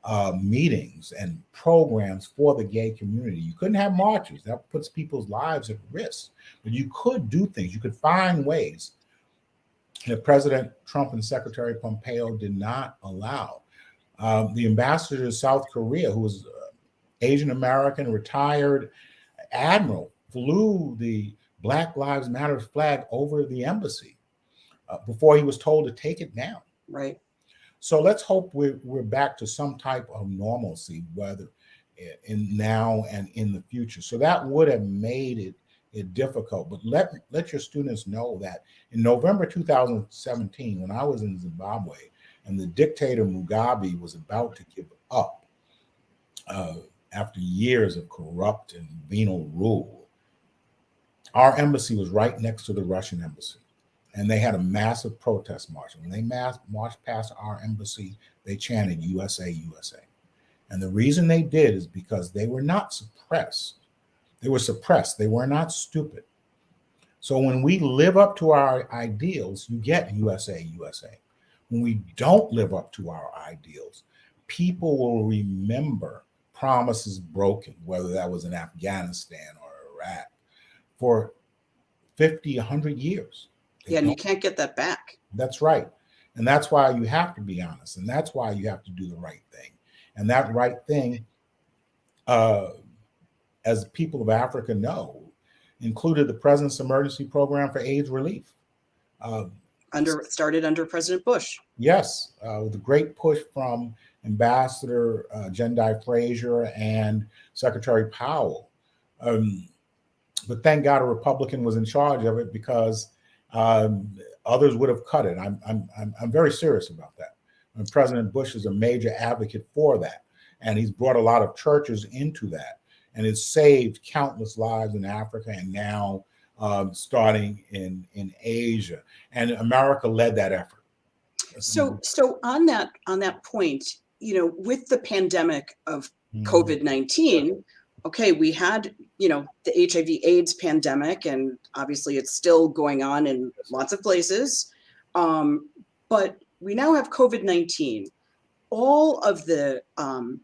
uh, meetings and programs for the gay community. You couldn't have marches, that puts people's lives at risk. But you could do things, you could find ways that President Trump and Secretary Pompeo did not allow. Um, the ambassador to South Korea, who was uh, Asian American, retired admiral, flew the Black Lives Matter flag over the embassy. uh, before he was told to take it down.
Right.
So let's hope we're, we're back to some type of normalcy, whether in now and in the future. So that would have made it, it difficult. But let let your students know that in November 2017, when I was in Zimbabwe and the dictator Mugabe was about to give up uh, after years of corrupt and venal rule, our embassy was right next to the Russian embassy. And they had a massive protest march. When they mass, marched past our embassy, they chanted USA, USA. And the reason they did is because they were not suppressed. They were suppressed. They were not stupid. So when we live up to our ideals, you get USA, USA. When we don't live up to our ideals, people will remember promises broken, whether that was in Afghanistan or Iraq, for 50, 100 years.
They yeah, and you can't get that back.
That's right. And that's why you have to be honest. And that's why you have to do the right thing. And that right thing, uh, as people of Africa know, included the President's Emergency Program for AIDS Relief.
Uh, under started under President Bush.
Yes, uh, with a great push from Ambassador uh, Jendayi Frazer and Secretary Powell. Um, but thank God a Republican was in charge of it because um, others would have cut it. I'm, I'm, I'm, I'm very serious about that. And President Bush is a major advocate for that. And he's brought a lot of churches into that. And it's saved countless lives in Africa and now um, starting in, in Asia. And America led that effort.
So, so on that on that point, you know, with the pandemic of mm. COVID-19, okay, we had, you know, the HIV AIDS pandemic, and obviously it's still going on in lots of places. Um, but we now have COVID-19. All of the um,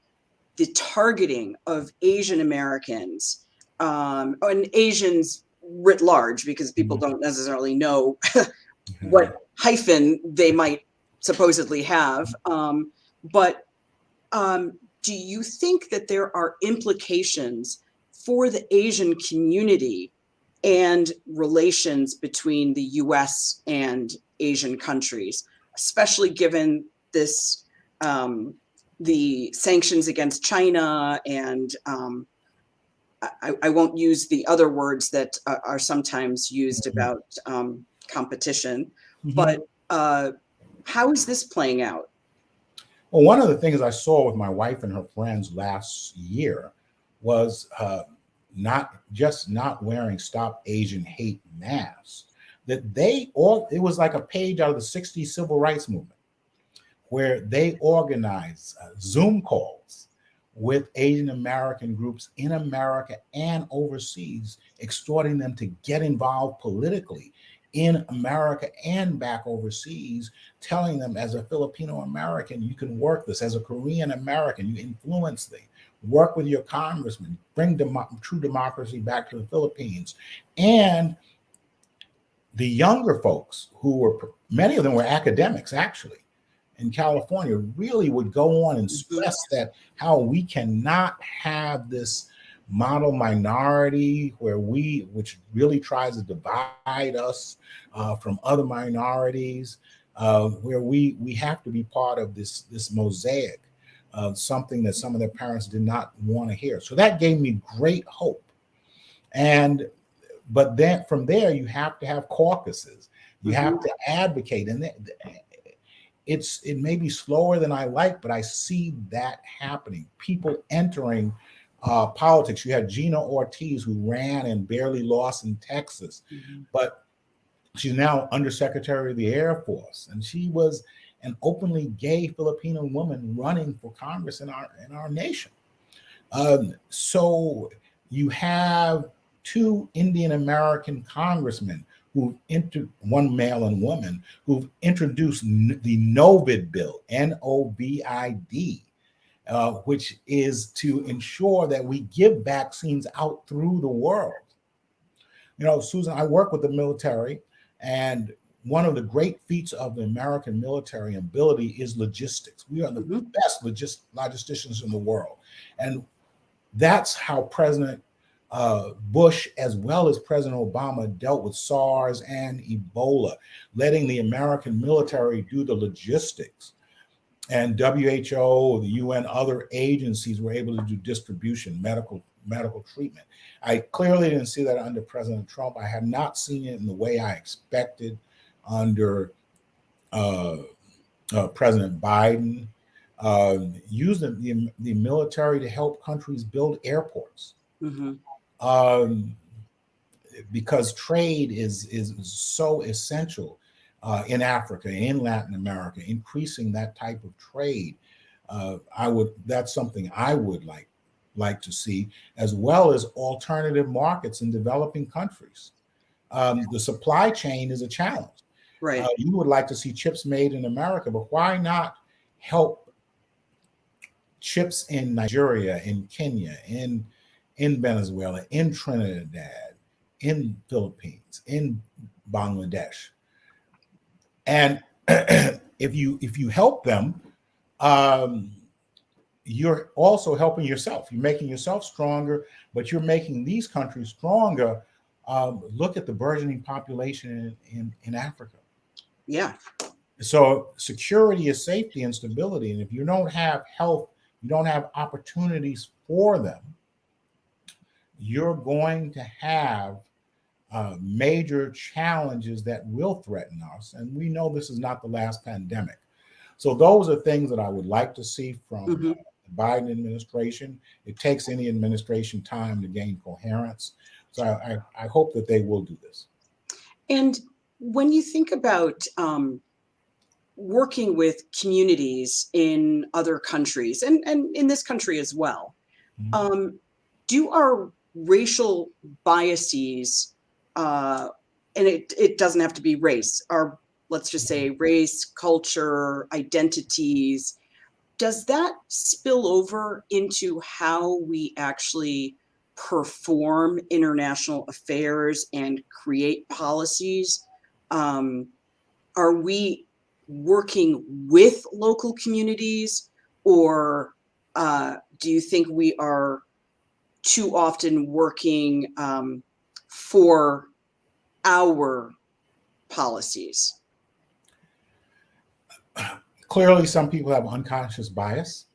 the targeting of Asian Americans um, and Asians writ large, because people mm-hmm. don't necessarily know what hyphen they might supposedly have. Um, but um, do you think that there are implications for the Asian community and relations between the US and Asian countries, especially given this, um, the sanctions against China and um, I, I, won't use the other words that are, are sometimes used mm -hmm. about um, competition, mm -hmm. but uh, how is this playing out?
Well, one of the things I saw with my wife and her friends last year was uh, not just not wearing Stop Asian Hate masks, that they all, it was like a page out of the 60s civil rights movement where they organized uh, Zoom calls with Asian American groups in America and overseas, exhorting them to get involved politically in America and back overseas, telling them as a Filipino American, you can work this, as a Korean American, you influence things, work with your congressman, bring dem true democracy back to the Philippines. And the younger folks who were, many of them were academics actually, in California really would go on and mm-hmm. stress that how we cannot have this model minority where we which really tries to divide us uh, from other minorities uh, where we we have to be part of this this mosaic of something that some of their parents did not want to hear so that gave me great hope and but then from there you have to have caucuses you mm -hmm. have mm-hmm. to advocate and it's it may be slower than i like but i see that happening people entering uh, politics. You had Gina Ortiz, who ran and barely lost in Texas, mm -hmm. but she's now Undersecretary of the Air Force, and she was an openly gay Filipino woman running for Congress in our in our nation. Um, so you have two Indian American congressmen who entered one male and woman who've introduced the NOVID bill, N-O-V-I-D, uh, which is to ensure that we give vaccines out through the world. You know, Susan, I work with the military, and one of the great feats of the American military ability is logistics. We are the mm -hmm. best logist logisticians in the world. And that's how President uh, Bush, as well as President Obama, dealt with SARS and Ebola, letting the American military do the logistics. And WHO, the UN, other agencies were able to do distribution, medical medical treatment. I clearly didn't see that under President Trump. I have not seen it in the way I expected under uh, uh, President Biden. Uh, using the, the military to help countries build airports. Mm-hmm um, because trade is is so essential uh, in Africa, in Latin America, increasing that type of trade. Uh, I would that's something I would like like to see, as well as alternative markets in developing countries. Um, the supply chain is a challenge.
Right. Uh,
you would like to see chips made in America, but why not help chips in Nigeria, in Kenya, in in Venezuela, in Trinidad, in Philippines, in Bangladesh. And if you if you help them, um, you're also helping yourself. You're making yourself stronger, but you're making these countries stronger. Um, look at the burgeoning population in, in, in Africa.
Yeah.
So security is safety and stability. And if you don't have health, you don't have opportunities for them, you're going to have uh, major challenges that will threaten us. And we know this is not the last pandemic. So those are things that I would like to see from mm-hmm. the Biden administration. It takes any administration time to gain coherence. So I, I, I hope that they will do this.
And when you think about um, working with communities in other countries and, and in this country as well, mm-hmm. um, do our racial biases, uh, and it, it doesn't have to be race, or let's just say race, culture, identities, does that spill over into how we actually perform international affairs and create policies? Um, are we working with local communities or uh, do you think we are too often working um, for our policies?
Clearly, some people have unconscious bias.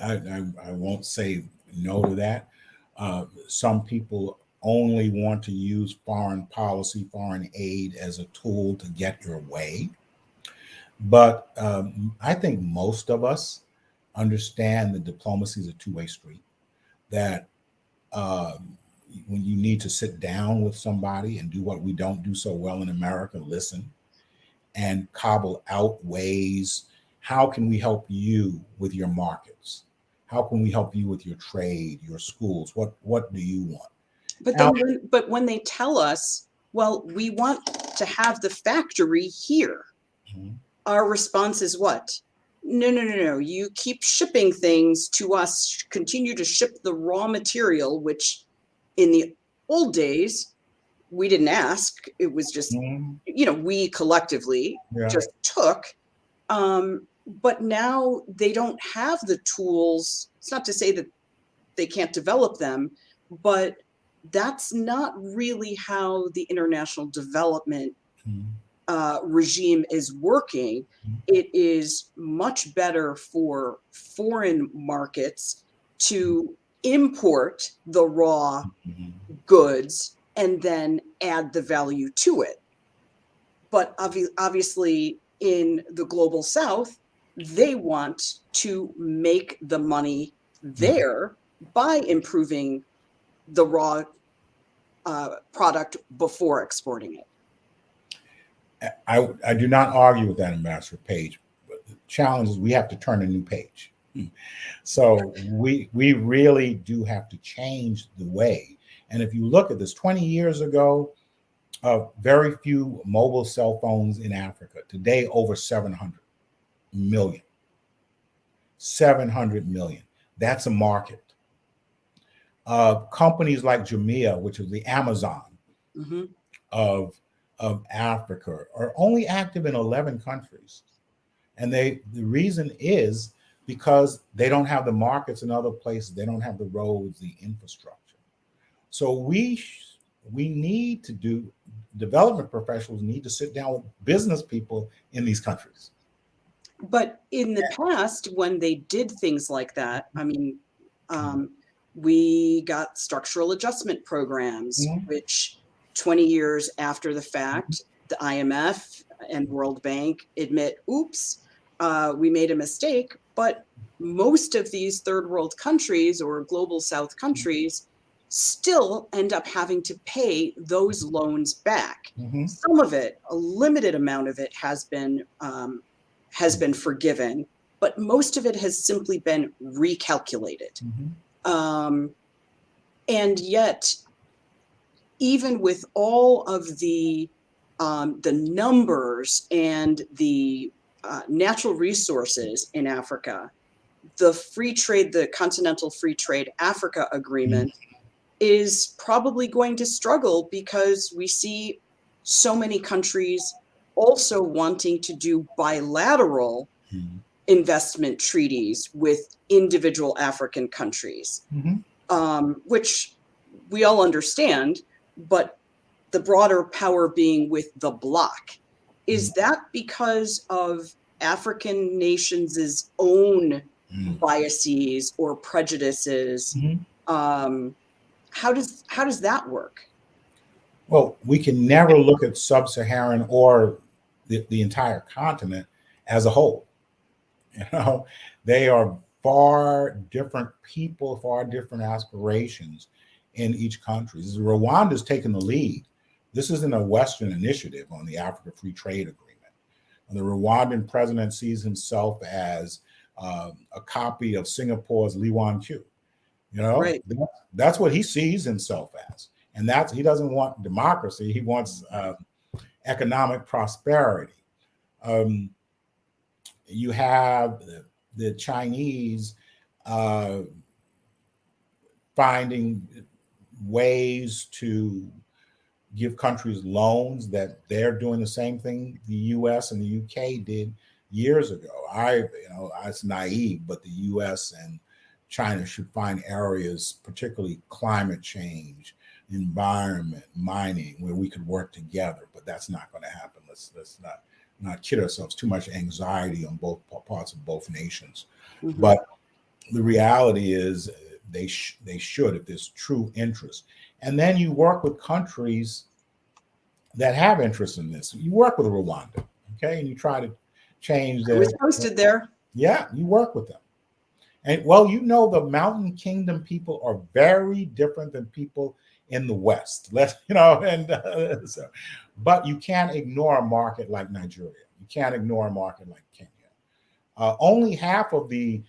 I, I, I won't say no to that. Uh, some people only want to use foreign policy, foreign aid as a tool to get your way. But um, I think most of us understand that diplomacy is a two way street that um, when you need to sit down with somebody and do what we don't do so well in America, listen and cobble out ways. How can we help you with your markets? How can we help you with your trade, your schools? What what do you want?
But then, when, but when they tell us, well, we want to have the factory here, mm-hmm. our response is what? No, no, no, no. You keep shipping things to us, continue to ship the raw material, which in the old days, we didn't ask. It was just, mm. you know, we collectively yeah. just took. Um, but now they don't have the tools. It's not to say that they can't develop them, but that's not really how the international development mm uh, regime is working, mm-hmm. it is much better for foreign markets to import the raw mm-hmm. goods and then add the value to it. But obvi- obviously, in the global south, they want to make the money mm-hmm. there by improving the raw uh, product before exporting it.
I, I do not argue with that, Ambassador Page. But the challenge is we have to turn a new page. So we we really do have to change the way. And if you look at this, 20 years ago, uh, very few mobile cell phones in Africa. Today, over 700 million. 700 million. That's a market. Uh, companies like Jumia, which is the Amazon mm-hmm. of of Africa are only active in 11 countries. And they the reason is because they don't have the markets in other places, they don't have the roads, the infrastructure. So we we need to do development professionals need to sit down with business people in these countries.
But in the past, when they did things like that, I mean, um, we got structural adjustment programs,
Mhm.
which 20 years after the fact, the IMF and World Bank admit, oops, uh, we made a mistake. But most of these third world countries or global south countries still end up having to pay those loans back.
Mhm.
Some of it, a limited amount of it, has been um, has been forgiven, but most of it has simply been recalculated.
Mhm.
Um, and yet, even with all of the um, the numbers and the uh, natural resources in Africa, the free trade, the Continental Free Trade Africa Agreement, is probably going to struggle because we see so many countries also wanting to do bilateral
Mhm.
investment treaties with individual African countries,
Mhm.
um, which we all understand, but the broader power being with the bloc. Is that because of African nations' own
Mhm.
biases or prejudices?
Mhm.
Um, how does how does that work?
Well, we can never look at sub-Saharan or the, the entire continent as a whole. You know, they are far different people, far different aspirations in each country. Rwanda Rwanda's taken the lead. This isn't a Western initiative on the Africa Free Trade Agreement. The Rwandan president sees himself as uh, a copy of Singapore's Lee Kuan Yew. You know,
Right.
that- that's what he sees himself as, and that's he doesn't want democracy. He wants uh, economic prosperity. Um, you have the, the Chinese uh, finding ways to give countries loans that they're doing the same thing the U.S. and the U.K. did years ago. I, you know, it's naive, but the U.S. and China should find areas, particularly climate change, environment, mining, where we could work together. But that's not going to happen. Let's let's not not kid ourselves. Too much anxiety on both parts of both nations.
Mhm.
But the reality is, they sh- they should if there's true interest. And then you work with countries that have interest in this. You work with Rwanda, okay, and you try to change
I
their
was posted there.
yeah, you work with them. And well, you know, the Mountain Kingdom people are very different than people in the West. Let you know, and uh, so, but you can't ignore a market like Nigeria. You can't ignore a market like Kenya. Uh, only half of the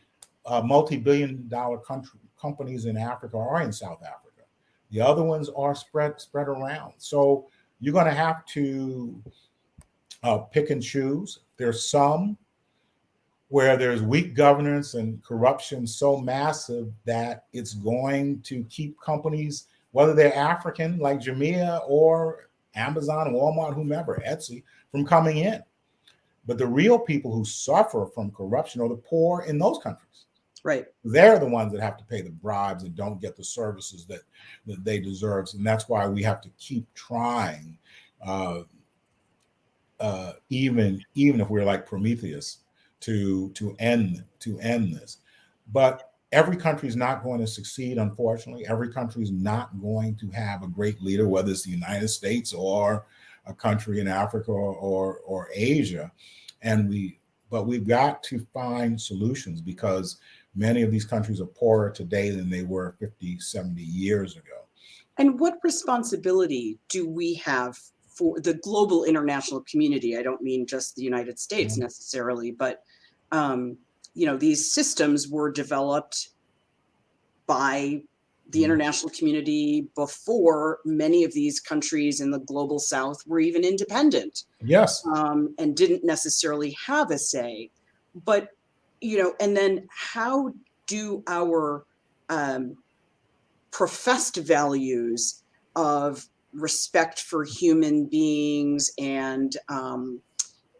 uh, multi-billion-dollar country companies in Africa are in South Africa. The other ones are spread spread around. So you're going to have to uh, pick and choose. There's some where there's weak governance and corruption so massive that it's going to keep companies, whether they're African like Jumia or Amazon, Walmart, whomever, Etsy, from coming in. But the real people who suffer from corruption are the poor in those countries.
Right.
They're the ones that have to pay the bribes and don't get the services that, that they deserve. And that's why we have to keep trying, uh, uh, even even if we're like Prometheus, to to end to end this. But every country is not going to succeed. Unfortunately, every country is not going to have a great leader, whether it's the United States or a country in Africa or or, or Asia. And we, but we've got to find solutions because many of these countries are poorer today than they were 50, 70 years ago.
And what responsibility do we have for the global international community? I don't mean just the United States
Mhm.
necessarily, but um, you know, these systems were developed by the
Mhm.
international community before many of these countries in the global south were even independent
Yes.
um, and didn't necessarily have a say. But, you know, and then how do our um, professed values of respect for human beings and um,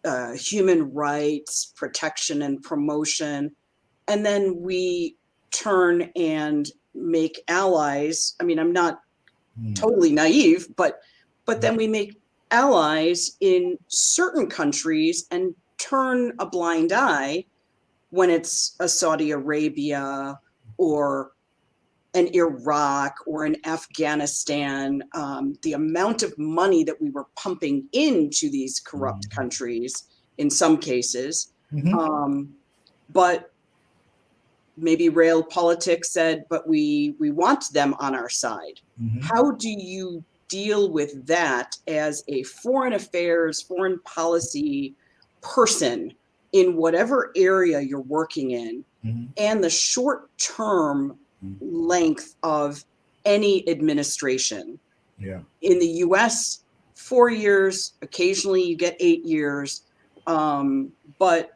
uh, human rights, protection and promotion, and then we turn and make allies. I mean, I'm not
Mm.
totally naive, but but then we make allies in certain countries and turn a blind eye when it's a Saudi Arabia or an Iraq or an Afghanistan. Um, the amount of money that we were pumping into these corrupt
Mhm.
countries in some cases.
Mhm.
Um, but maybe rail politics said, but we we want them on our side.
Mhm.
How do you deal with that as a foreign affairs, foreign policy person in whatever area you're working in
Mhm.
and the short term
Mhm.
length of any administration?
Yeah.
In the US, four years, occasionally you get eight years. Um, but,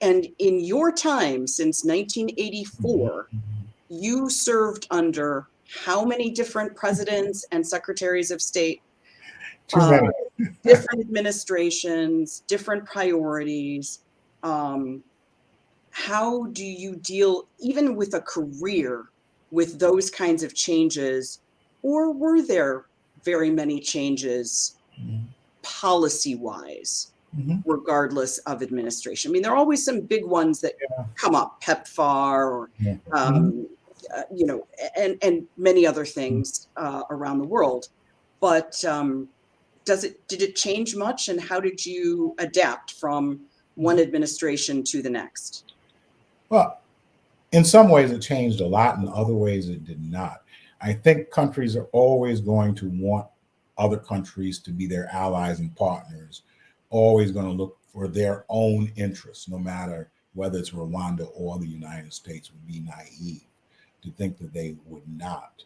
and in your time since 1984,
Mhm.
you served under how many different presidents and secretaries of state,
Too
uh,
many.
Different administrations, different priorities. Um, how do you deal, even with a career, with those kinds of changes? Or were there very many changes
Mhm.
policy wise,
Mhm.
regardless of administration? I mean, there are always some big ones that
Yeah.
come up, PEPFAR or
Yeah.
um, uh, you know, and and many other things uh, around the world. But um, does it did it change much, and how did you adapt from one administration to the next?
Well, in some ways it changed a lot, in other ways it did not. I think countries are always going to want other countries to be their allies and partners, always going to look for their own interests, no matter whether it's Rwanda or the United States, would be naive to think that they would not.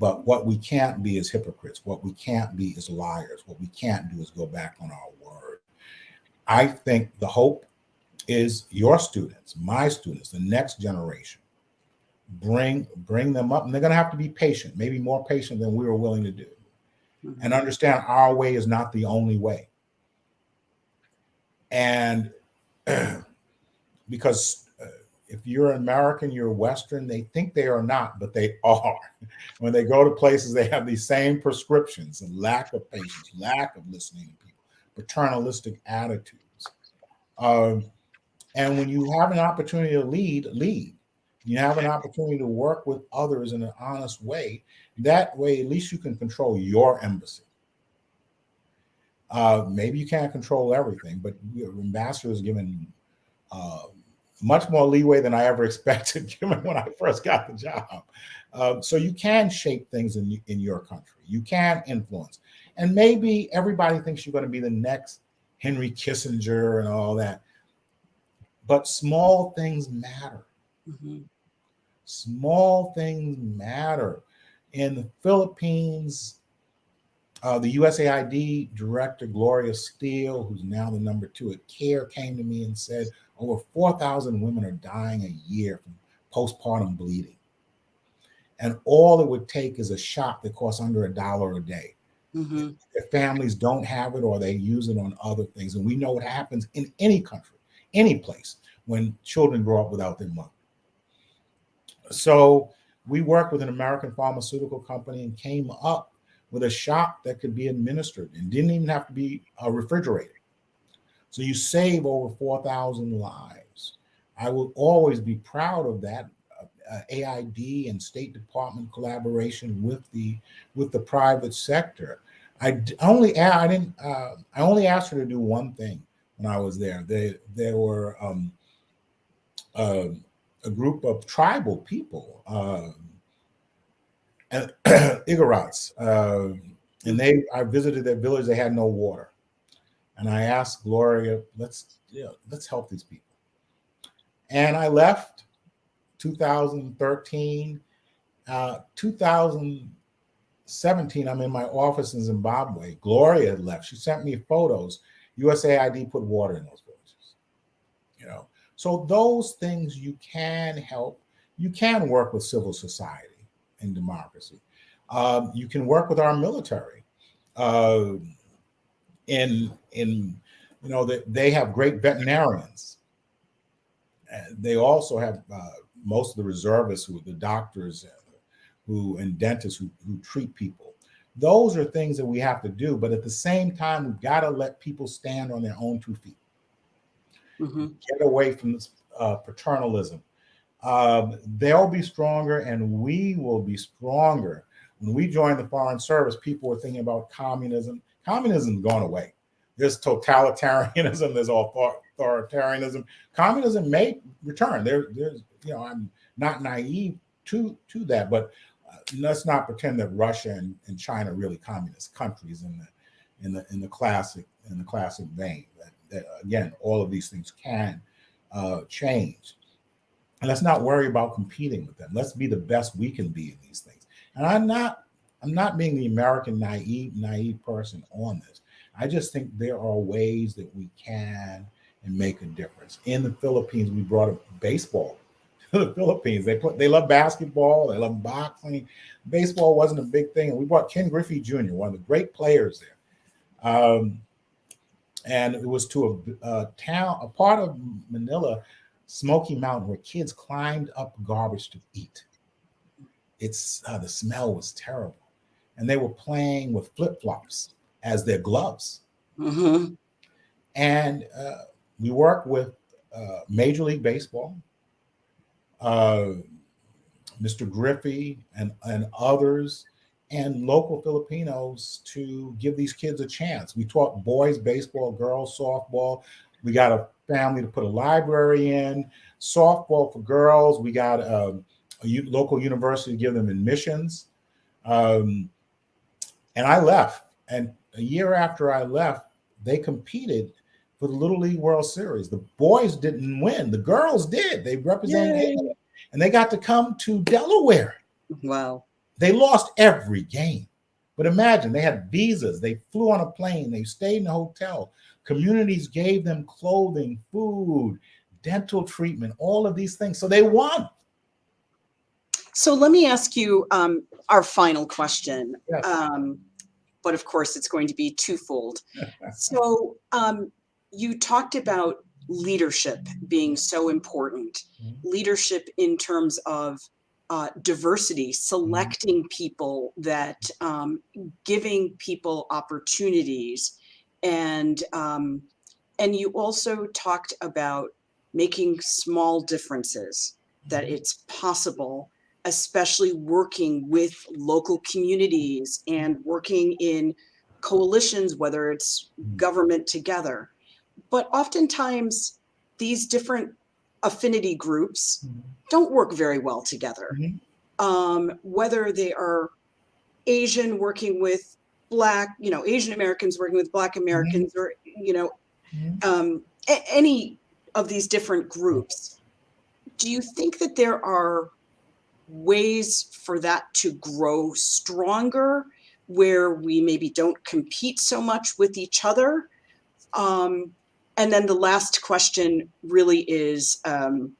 But what we can't be is hypocrites. What we can't be is liars. What we can't do is go back on our word. I think the hope is your students, my students, the next generation. Bring bring them up, and they're going to have to be patient, maybe more patient than we were willing to do, mm-hmm. and understand our way is not the only way. And because if you're American, you're Western, they think they are not, but they are. when they go to places, they have these same prescriptions and lack of patience, lack of listening to people, paternalistic attitudes. Um, and when you have an opportunity to lead, lead. You have an opportunity to work with others in an honest way. That way, at least you can control your embassy. Uh, maybe you can't control everything, but your ambassador is given uh, much more leeway than I ever expected, given when I first got the job. Uh, so you can shape things in in your country. You can influence, and maybe everybody thinks you're going to be the next Henry Kissinger and all that. But small things matter.
Mhm.
Small things matter. In the Philippines, uh, the USAID director, Gloria Steele, who's now the number two at CARE, came to me and said over 4,000 women are dying a year from postpartum bleeding. And all it would take is a shot that costs under a dollar a day.
Mhm.
Their families don't have it or they use it on other things. And we know what happens in any country, any place, when children grow up without their mother. So we worked with an American pharmaceutical company and came up with a shot that could be administered and didn't even have to be refrigerated. So you save over 4,000 lives. I will always be proud of that uh, AID and State Department collaboration with the with the private sector. I only I didn't uh, I only asked her to do one thing when I was there. They there were um, uh, a group of tribal people, um, Igorots, uh, and they I visited their village. They had no water, and I asked Gloria, "Let's yeah, let's help these people." And I left 2013, uh, 2017. I'm in my office in Zimbabwe. Gloria left. She sent me photos. USAID put water in those villages. You know, so those things you can help. You can work with civil society and democracy. Um, you can work with our military. Uh, in in you know that they have great veterinarians. They also have uh, most of the reservists, who the doctors, uh, who and dentists who, who treat people. Those are things that we have to do, but at the same time, we've got to let people stand on their own two feet. Mm-hmm. Get away from this uh, paternalism. Um, they'll be stronger, and we will be stronger. When we joined the Foreign Service, people were thinking about communism. Communism's gone away. There's totalitarianism. There's authoritarianism. Communism may return. There, there's, you know, I'm not naive to to that, but uh, let's not pretend that Russia and, and China are really communist countries in the in the in the classic in the classic vein. That, that again, all of these things can uh, change, and let's not worry about competing with them. Let's be the best we can be in these things. And I'm not I'm not being the American naive naive person on this. I just think there are ways that we can and make a difference. In the Philippines, we brought baseball to the Philippines. They put they love basketball, they love boxing. Baseball wasn't a big thing. And we brought Ken Griffey Jr., one of the great players there. Um, and it was to a, a, town, a part of Manila, Smoky Mountain, where kids climbed up garbage to eat. It's uh, the smell was terrible, and they were playing with flip flops as their gloves. Mm-hmm. And uh, we work with uh, Major League Baseball, uh, Mr. Griffey, and, and others, and local Filipinos to give these kids a chance. We taught boys baseball, girls softball. We got a family to put a library in, softball for girls. We got um, a, a local university to give them admissions. Um, and I left. And a year after I left, they competed for the Little League World Series. The boys didn't win, the girls did. They represented, and they got to come to Delaware.
Wow.
They lost every game. But imagine they had visas, they flew on a plane, they stayed in a hotel. Communities gave them clothing, food, dental treatment, all of these things. So they won.
So let me ask you um, our final question. Yes. Um, but of course it's going to be twofold. so um, you talked about leadership being so important, mm-hmm. leadership in terms of uh, diversity, selecting mm-hmm. people that um, giving people opportunities, and um, and you also talked about making small differences that mm-hmm. it's possible especially working with local communities and working in coalitions, whether it's mm-hmm. government together. But oftentimes, these different affinity groups mm-hmm. don't work very well together. Mm-hmm. Um, whether they are Asian working with Black, you know, Asian Americans working with Black Americans, or, you know, um, any of these different groups. Do you think that there are ways for that to grow stronger where we maybe don't compete so much with each other. Um, and then the last question really is um,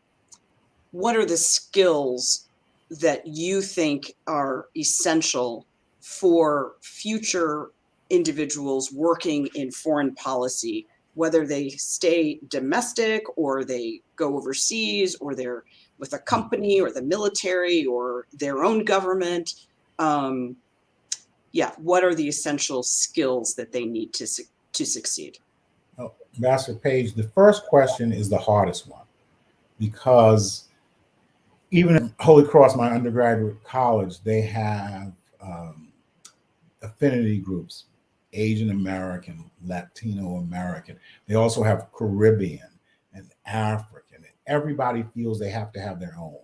what are the skills that you think are essential for future individuals working in foreign policy, whether they stay domestic or they go overseas or they're with a company or the military or their own government. Um, yeah, what are the essential skills that they need to, to succeed?
Oh, Master Page, the first question is the hardest one because even at Holy Cross, my undergraduate college, they have um, affinity groups, Asian American, Latino American. They also have Caribbean and African everybody feels they have to have their own.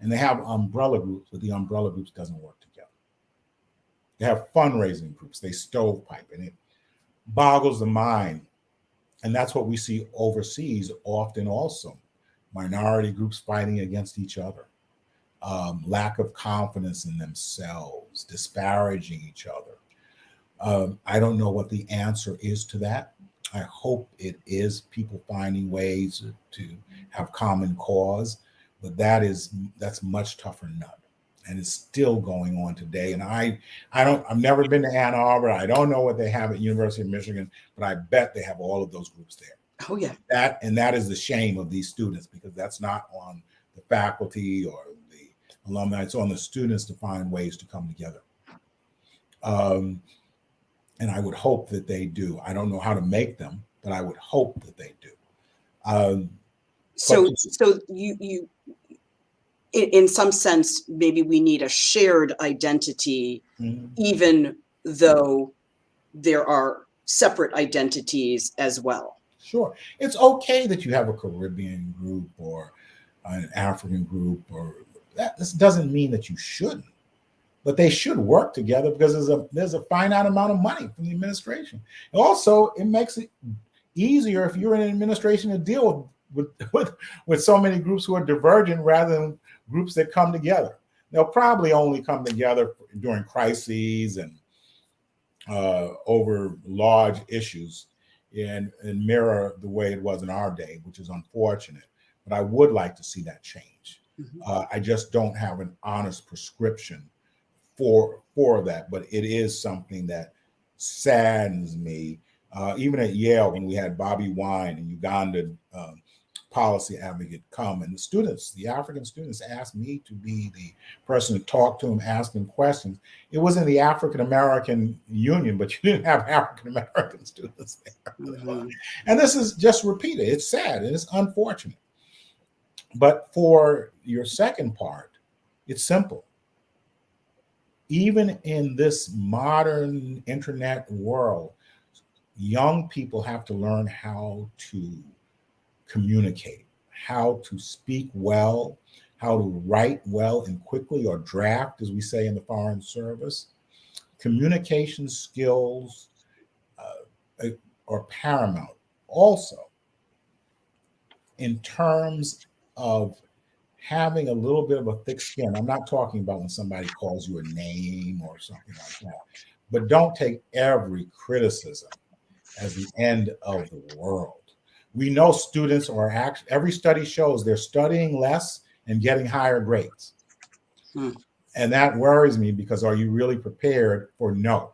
And they have umbrella groups, but the umbrella groups doesn't work together. They have fundraising groups, they stovepipe, and it boggles the mind. And that's what we see overseas often also. Minority groups fighting against each other, um, lack of confidence in themselves, disparaging each other. Um, I don't know what the answer is to that. I hope it is people finding ways to have common cause, but that is that's much tougher nut. And it's still going on today. And I I don't I've never been to Ann Arbor. I don't know what they have at University of Michigan, but I bet they have all of those groups there.
Oh yeah.
That and that is the shame of these students because that's not on the faculty or the alumni. It's on the students to find ways to come together. Um, and I would hope that they do. I don't know how to make them, but I would hope that they do. Um,
So,
But-
so you, you, in, in some sense, maybe we need a shared identity,
mhm.
even though there are separate identities as well.
Sure. It's okay that you have a Caribbean group or an African group or that this doesn't mean that you shouldn't. But they should work together because there's a there's a finite amount of money from the administration. Also, it makes it easier if you're in an administration to deal with with, with so many groups who are divergent rather than groups that come together. They'll probably only come together during crises and uh, over large issues and, and mirror the way it was in our day, which is unfortunate. But I would like to see that change.
Mhm.
Uh, I just don't have an honest prescription for for that, but it is something that saddens me. Uh, even at Yale, when we had Bobby Wine, and Uganda um, policy advocate, come, and the students, the African students, asked me to be the person to talk to them, ask them questions. It was in the African American Union, but you didn't have African American students there.
Mhm.
And this is just repeated. It's sad and it's unfortunate. But for your second part, it's simple. Even in this modern internet world, young people have to learn how to communicate, how to speak well, how to write well and quickly or draft, as we say in the Foreign Service. Communication skills uh, are paramount. Also, in terms of having a little bit of a thick skin, I'm not talking about when somebody calls you a name or something like that, but don't take every criticism as the end of the world. We know students are actually, every study shows they're studying less and getting higher grades.
Hmm.
And that worries me because are you really prepared for no?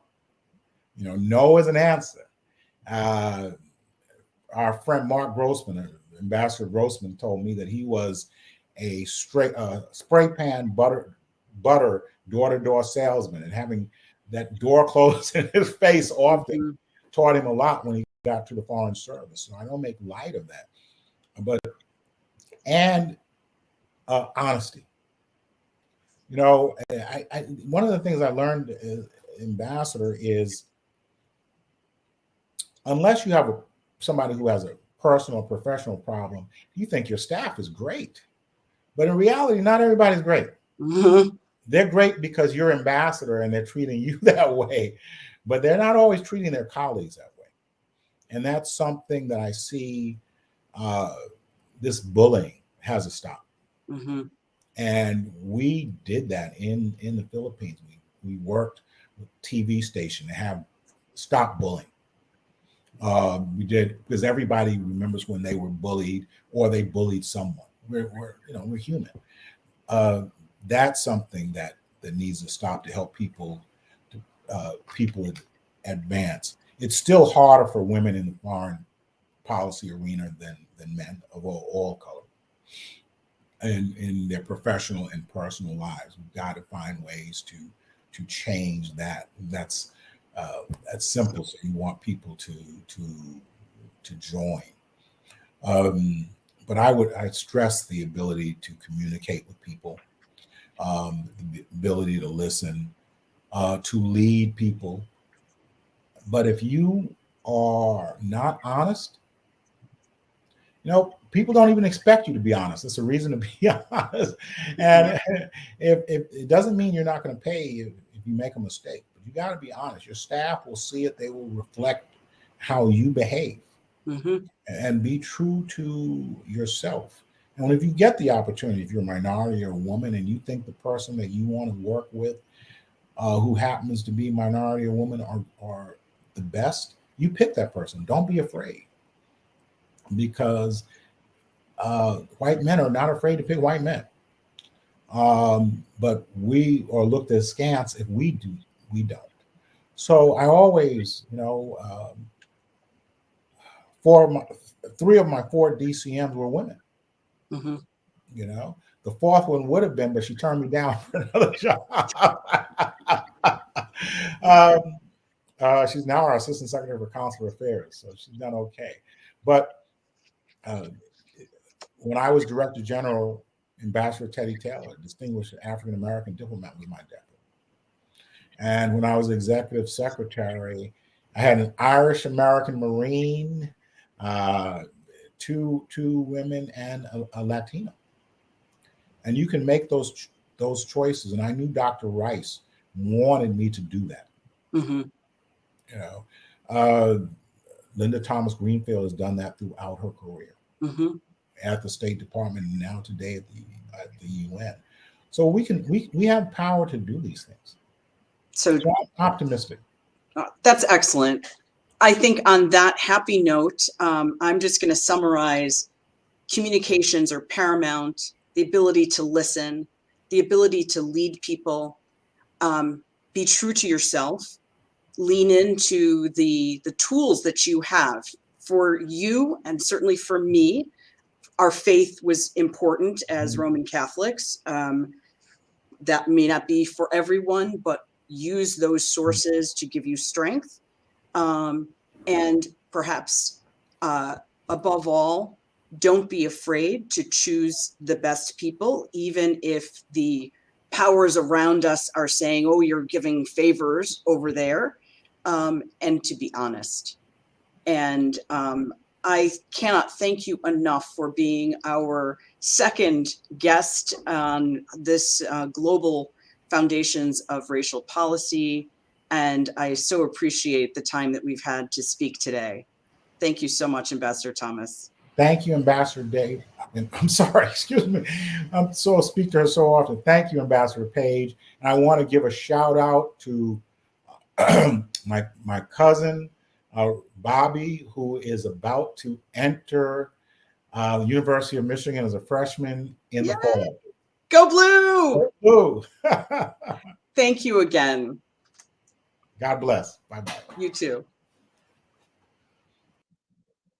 You know, no is an answer. Uh, our friend Mark Grossman, uh, Ambassador Grossman, told me that he was a straight uh, spray pan butter butter door to door salesman, and having that door closed in his face often
Mhm.
taught him a lot when he got to the Foreign Service. So I don't make light of that, but and uh, honesty. You know, I, I one of the things I learned as ambassador is unless you have a somebody who has a personal professional problem, you think your staff is great. But in reality, not everybody's great.
Mhm.
They're great because you're ambassador and they're treating you that way, but they're not always treating their colleagues that way. And that's something that I see uh, this bullying has to stop.
Mhm.
And we did that in, in the Philippines. We, we worked with TV station to have stop bullying. Uh, we did because everybody remembers when they were bullied or they bullied someone. We're, we're you know we're human. Uh, that's something that that needs to stop to help people to, uh, people advance. It's still harder for women in the foreign policy arena than than men of all, all color. And in their professional and personal lives, we've got to find ways to to change that. That's uh, that's simple. So you want people to to to join. Um, but I would I stress the ability to communicate with people, um, the ability to listen, uh, to lead people. But if you are not honest, you know, people don't even expect you to be honest. It's a reason to be honest. And if, if it doesn't mean you're not going to pay if, if you make a mistake, but you got to be honest. Your staff will see it, they will reflect how you behave
Mhm.
and be true to yourself. And if you get the opportunity, if you're a minority or a woman, and you think the person that you want to work with, uh, who happens to be minority or woman, are, are the best, you pick that person. Don't be afraid, because uh, white men are not afraid to pick white men. Um, but we are looked at askance if we do, we don't. So I always, you know. Um, four of my three of my four DCMs were women.
Mhm.
You know, The fourth one would have been, but she turned me down for another job. um, uh, she's now our assistant secretary for consular affairs, so she's done okay. But uh, when I was director general, Ambassador Teddy Taylor, distinguished African American diplomat, was my deputy. And when I was executive secretary, I had an Irish American Marine, uh, two two women, and a, a Latino. And you can make those those choices. And I knew Dr. Rice wanted me to do that.
hmm
You know, uh, Linda Thomas Greenfield has done that throughout her career
hmm
at the State Department and now today at the at the UN. So we can we we have power to do these things.
So
So I'm optimistic.
Uh, That's excellent. I think on that happy note, um, I'm just going to summarize communications are paramount, the ability to listen, the ability to lead people, um, be true to yourself, lean into the, the tools that you have. For you, and certainly for me, our faith was important as
Mhm.
Roman Catholics. Um, that may not be for everyone, but use those sources to give you strength. Um, and perhaps uh, above all, don't be afraid to choose the best people, even if the powers around us are saying, oh, you're giving favors over there, um, and to be honest. And um, I cannot thank you enough for being our second guest on this uh, global foundations of racial policy. And I so appreciate the time that we've had to speak today. Thank you so much, Ambassador Thomas.
Thank you, Ambassador Dave. And I'm sorry, excuse me. I'm so speak to her so often. Thank you, Ambassador Page. And I want to give a shout out to my my cousin uh, Bobby, who is about to enter uh, the University of Michigan as a freshman in the fall.
Go Blue!
Ooh.
Thank you again.
God bless. Bye bye.
You too.